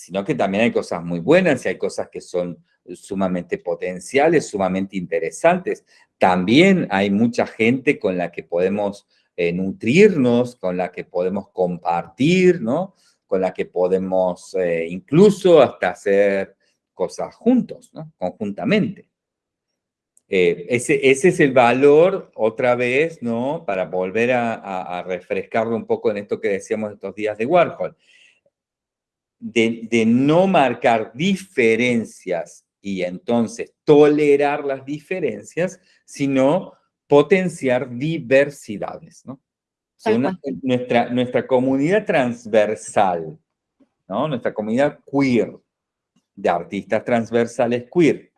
sino que también hay cosas muy buenas y hay cosas que son sumamente potenciales, sumamente interesantes. También hay mucha gente con la que podemos eh, nutrirnos, con la que podemos compartir, ¿no? Con la que podemos eh, incluso hasta hacer cosas juntos, ¿no? Conjuntamente. Eh, ese, ese, es el valor, otra vez, ¿no? Para volver a, a refrescarlo un poco en esto que decíamos estos días de Warhol de, no marcar diferencias y entonces tolerar las diferencias, sino potenciar diversidades, ¿no? nuestra, nuestra comunidad transversal, ¿no? Nuestra comunidad queer, de artistas transversales queer,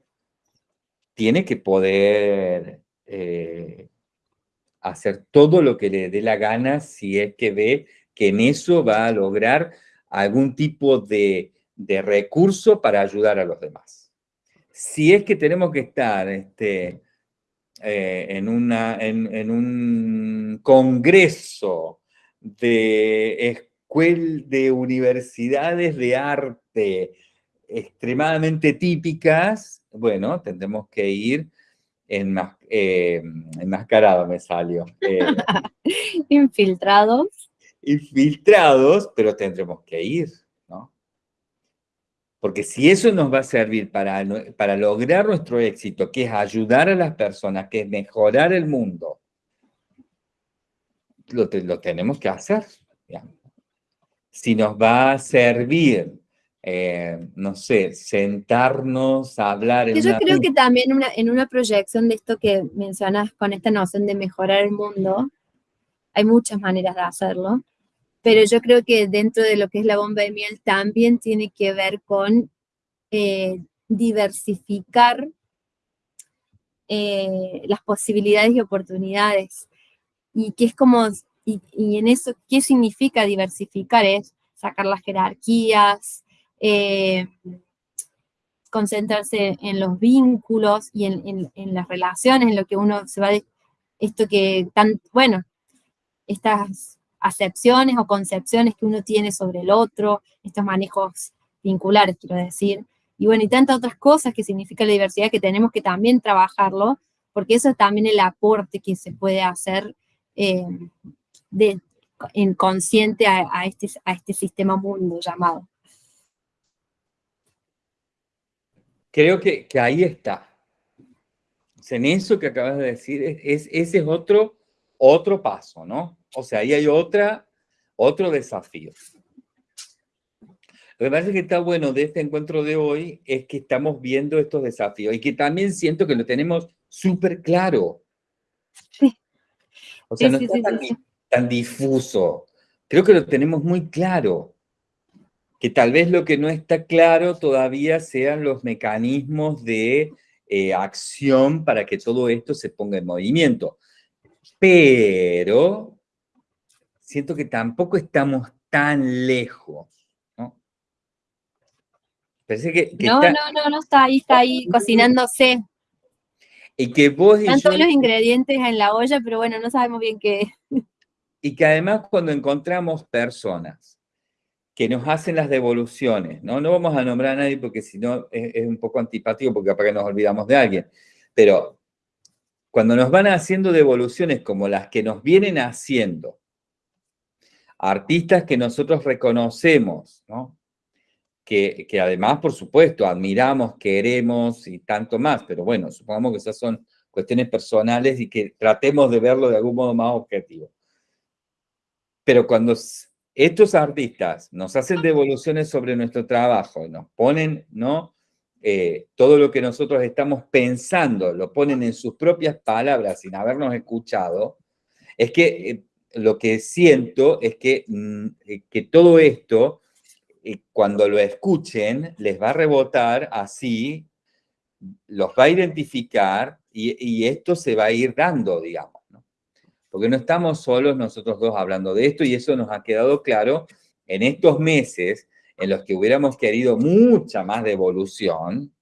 tiene que poder eh, hacer todo lo que le dé la gana si es que ve que en eso va a lograr algún tipo de, recurso para ayudar a los demás. Si es que tenemos que estar este, eh, en, una, en, un congreso de escuelas de universidades de arte extremadamente típicas, bueno, tendremos que ir en eh, enmascarado me salió. Eh, Infiltrados infiltrados, pero tendremos que ir. Porque si eso nos va a servir para, para lograr nuestro éxito, que es ayudar a las personas, que es mejorar el mundo, lo, lo tenemos que hacer. Si nos va a servir eh, no sé, sentarnos a hablar. En Yo creo que también una, en una proyección de esto que mencionas con esta noción de mejorar el mundo, hay muchas maneras de hacerlo, pero yo creo que dentro de lo que es la bomba de miel también tiene que ver con eh, diversificar eh, las posibilidades y oportunidades. Y que es como, y, en eso, ¿qué significa diversificar? Es sacar las jerarquías, eh, concentrarse en los vínculos y en, en, las relaciones, en lo que uno se va, de, esto que tan, bueno, estas acepciones o concepciones que uno tiene sobre el otro, estos manejos vinculares, quiero decir, y bueno, y tantas otras cosas que significa la diversidad que tenemos que también trabajarlo, porque eso es también el aporte que se puede hacer eh, de, en consciente a, este, a este sistema mundo llamado. Creo que, ahí está. En eso que acabas de decir, es, ese es otro, otro paso, ¿no? O sea, ahí hay otra, otro desafío. Lo que parece que está bueno de este encuentro de hoy es que estamos viendo estos desafíos y que también siento que lo tenemos súper claro. Sí. O sea, no está tan, tan difuso. Creo que lo tenemos muy claro. Que tal vez lo que no está claro todavía sean los mecanismos de eh, acción para que todo esto se ponga en movimiento. Pero siento que tampoco estamos tan lejos. ¿no? Parece que, no, no, no, no está ahí, está ahí cocinándose. Y que vos Están todos los ingredientes en la olla, pero bueno, no sabemos bien qué. Y que además cuando encontramos personas que nos hacen las devoluciones, ¿no? No vamos a nombrar a nadie porque si no es, un poco antipático porque capaz que nos olvidamos de alguien, pero cuando nos van haciendo devoluciones como las que nos vienen haciendo artistas que nosotros reconocemos, ¿no? Que, que, además, por supuesto, admiramos, queremos y tanto más, pero bueno, supongamos que esas son cuestiones personales y que tratemos de verlo de algún modo más objetivo. Pero cuando estos artistas nos hacen devoluciones sobre nuestro trabajo, nos ponen, ¿no? Eh, todo lo que nosotros estamos pensando, lo ponen en sus propias palabras sin habernos escuchado, es que eh, lo que siento es que, mm, eh, que todo esto, cuando lo escuchen, les va a rebotar así, los va a identificar y, y esto se va a ir dando, digamos porque no estamos solos nosotros dos hablando de esto y eso nos ha quedado claro en estos meses en los que hubiéramos querido mucha más devolución,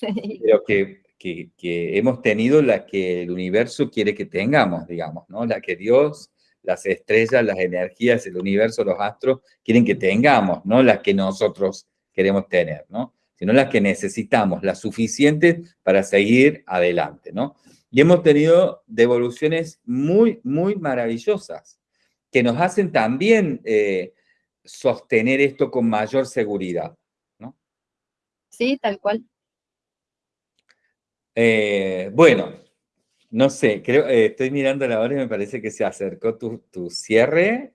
pero que, que, hemos tenido la que el universo quiere que tengamos, digamos, ¿no? La que Dios, las estrellas, las energías, el universo, los astros quieren que tengamos, no las que nosotros queremos tener, ¿no? Sino las que necesitamos, las suficientes para seguir adelante, ¿no? Y hemos tenido devoluciones muy, muy maravillosas, que nos hacen también eh, sostener esto con mayor seguridad. ¿no? Sí, tal cual. Eh, bueno, no sé, creo, eh, estoy mirando la hora y me parece que se acercó tu, tu cierre.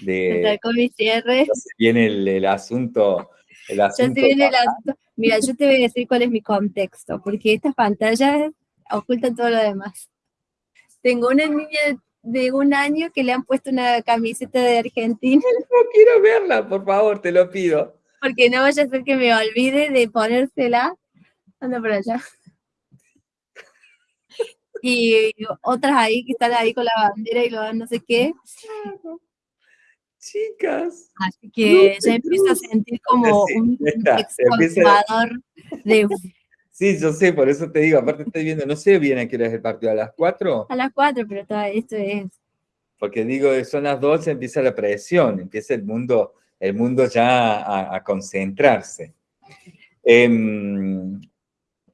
De, se acercó mi cierre. Viene el, el asunto. El asunto viene el asunto. Mira, yo te voy a decir cuál es mi contexto, porque estas pantallas ocultan todo lo demás. Tengo una niña de un año que le han puesto una camiseta de Argentina. No quiero verla, por favor, te lo pido. Porque no vaya a ser que me olvide de ponérsela. Anda por allá. Y otras ahí que están ahí con la bandera y lo no sé qué. Chicas. Así que ya empiezo a sentir como un exportador de Sí, yo sé, por eso te digo, aparte estoy viendo, no sé bien a qué hora es el partido, ¿a las 4? A las 4, pero todo esto es... Porque digo, son las 12, empieza la presión, empieza el mundo, el mundo ya a, concentrarse. Em,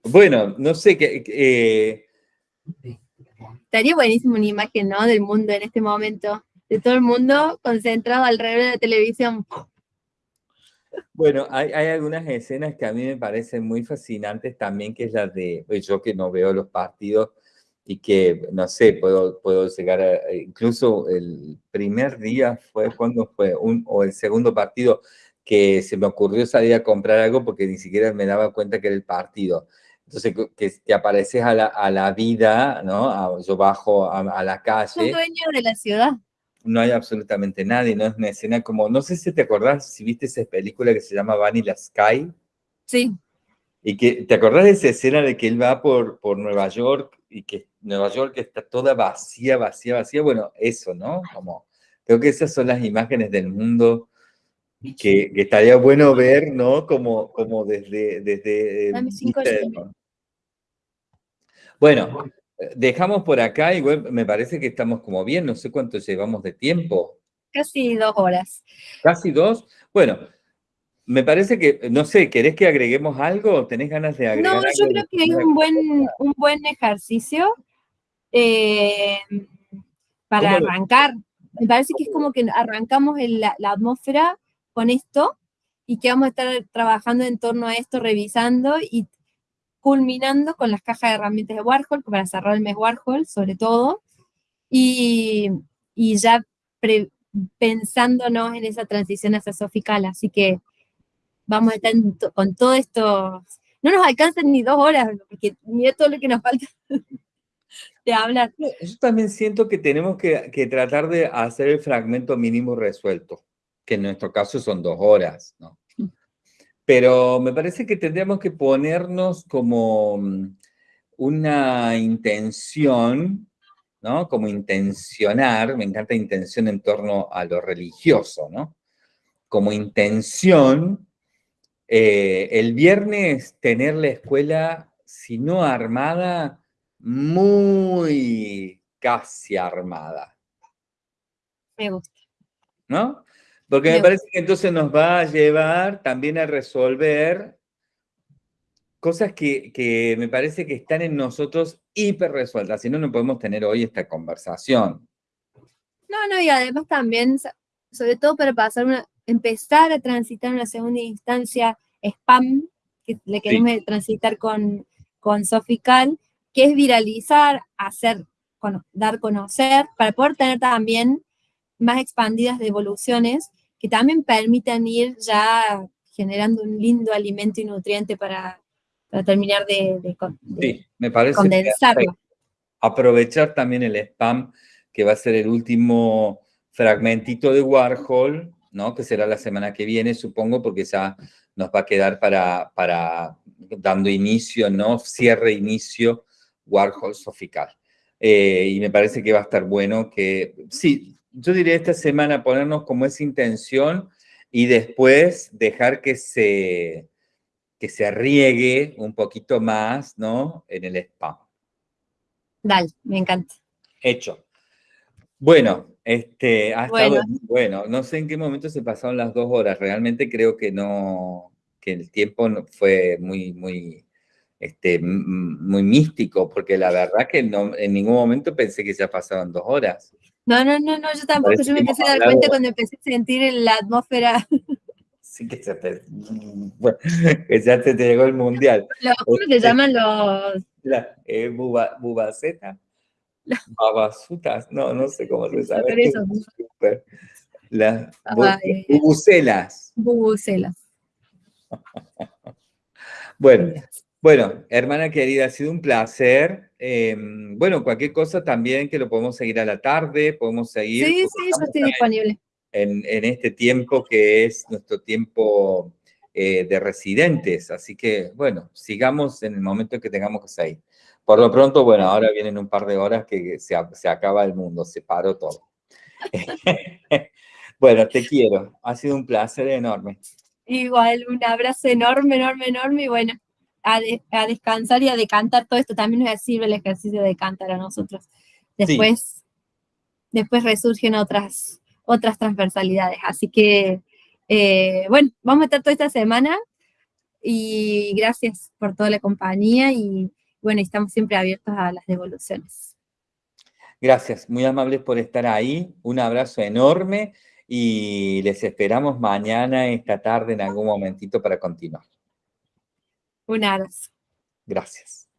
bueno, no sé, qué... Eh, Estaría buenísimo una imagen, ¿no? Del mundo en este momento, de todo el mundo concentrado alrededor de la televisión. Bueno, hay, algunas escenas que a mí me parecen muy fascinantes también, que es la de, pues, yo que no veo los partidos y que, no sé, puedo, puedo llegar a, incluso el primer día fue cuando fue, un, o el segundo partido, que se me ocurrió salir a comprar algo porque ni siquiera me daba cuenta que era el partido. Entonces, que, que apareces a la, a la vida, ¿no? yo bajo a, a la calle. Soy dueño de la ciudad no hay absolutamente nadie, no es una escena como, no sé si te acordás, si viste esa película que se llama Vanilla Sky. Sí. Y que, ¿te acordás de esa escena de que él va por, por Nueva York y que Nueva York está toda vacía, vacía, vacía? Bueno, eso, ¿no? Como, creo que esas son las imágenes del mundo que, que estaría bueno ver, ¿no? Como, como desde... desde bueno, Dejamos por acá, igual me parece que estamos como bien, no sé cuánto llevamos de tiempo. Casi dos horas. ¿Casi dos? Bueno, me parece que, no sé, ¿querés que agreguemos algo? ¿Tenés ganas de agregar No, yo creo que es un buen, un buen ejercicio eh, para arrancar. Me parece que es como que arrancamos la, la atmósfera con esto y que vamos a estar trabajando en torno a esto, revisando y culminando con las cajas de herramientas de Warhol, para cerrar el mes Warhol, sobre todo, y, ya pensándonos en esa transición hacia Sofical, así que vamos a estar con todo esto. No nos alcanzan ni dos horas, porque mira todo lo que nos falta de hablar. Yo también siento que tenemos que, que tratar de hacer el fragmento mínimo resuelto, que en nuestro caso son dos horas, ¿no? Pero me parece que tendríamos que ponernos como mm, una intención, ¿no? Como intencionar, me encanta intención en torno a lo religioso, ¿no? Como intención, eh, el viernes tener la escuela, si no armada, muy casi armada. Me gusta. ¿No? Porque me parece que entonces nos va a llevar también a resolver cosas que, me parece que están en nosotros hiper resueltas, si no, no podemos tener hoy esta conversación. No, no, y además también, sobre todo para pasar una, empezar a transitar una segunda instancia spam, que le queremos transitar con, con Sofical, que es viralizar, hacer, dar a conocer, para poder tener también más expandidas devoluciones que también permitan ir ya generando un lindo alimento y nutriente para, terminar de, sí, me parece condensarlo. aprovechar también el spam, que va a ser el último fragmentito de Warhol, ¿no? que será la semana que viene, supongo, porque ya nos va a quedar para, para dando inicio, ¿no? cierre, inicio, Warhol Sofical. Eh, y me parece que va a estar bueno que, sí, yo diría esta semana ponernos como esa intención y después dejar que se, que se riegue un poquito más, ¿no? En el spam. Dale, me encanta. Hecho. Bueno, este, ha bueno. bueno. No sé en qué momento se pasaron las dos horas. Realmente creo que no, que el tiempo fue muy, muy, este, muy místico, porque la verdad que no, en ningún momento pensé que ya pasaron dos horas. No, no, no, no, yo tampoco, yo me empecé a dar cuenta cuando empecé a sentir la atmósfera. Sí, que, se te, bueno, que ya te, llegó el mundial. ¿Cómo se llaman los...? La, eh, buba, bubaceta, babasutas, no, no sé cómo se sabe. Eso. Las bubucelas. Bubucelas. bueno, bueno, hermana querida, ha sido un placer. Em, bueno, cualquier cosa también que lo podemos seguir a la tarde, podemos seguir. Sí, sí, yo estoy disponible. En, este tiempo que es nuestro tiempo eh, de residentes. Así que, bueno, sigamos en el momento en que tengamos que seguir. Por lo pronto, bueno, ahora vienen un par de horas que se, se acaba el mundo, se paró todo. bueno, te quiero. Ha sido un placer enorme. Igual, un abrazo enorme, enorme, enorme y bueno a, descansar y a decantar todo esto. También nos sirve el ejercicio de cantar a nosotros. Después, después resurgen otras, otras transversalidades. Así que, eh, bueno, vamos a estar toda esta semana y gracias por toda la compañía y bueno, estamos siempre abiertos a las devoluciones. Gracias, muy amables por estar ahí. Un abrazo enorme y les esperamos mañana, esta tarde, en algún momentito para continuar. Un abrazo. Gracias.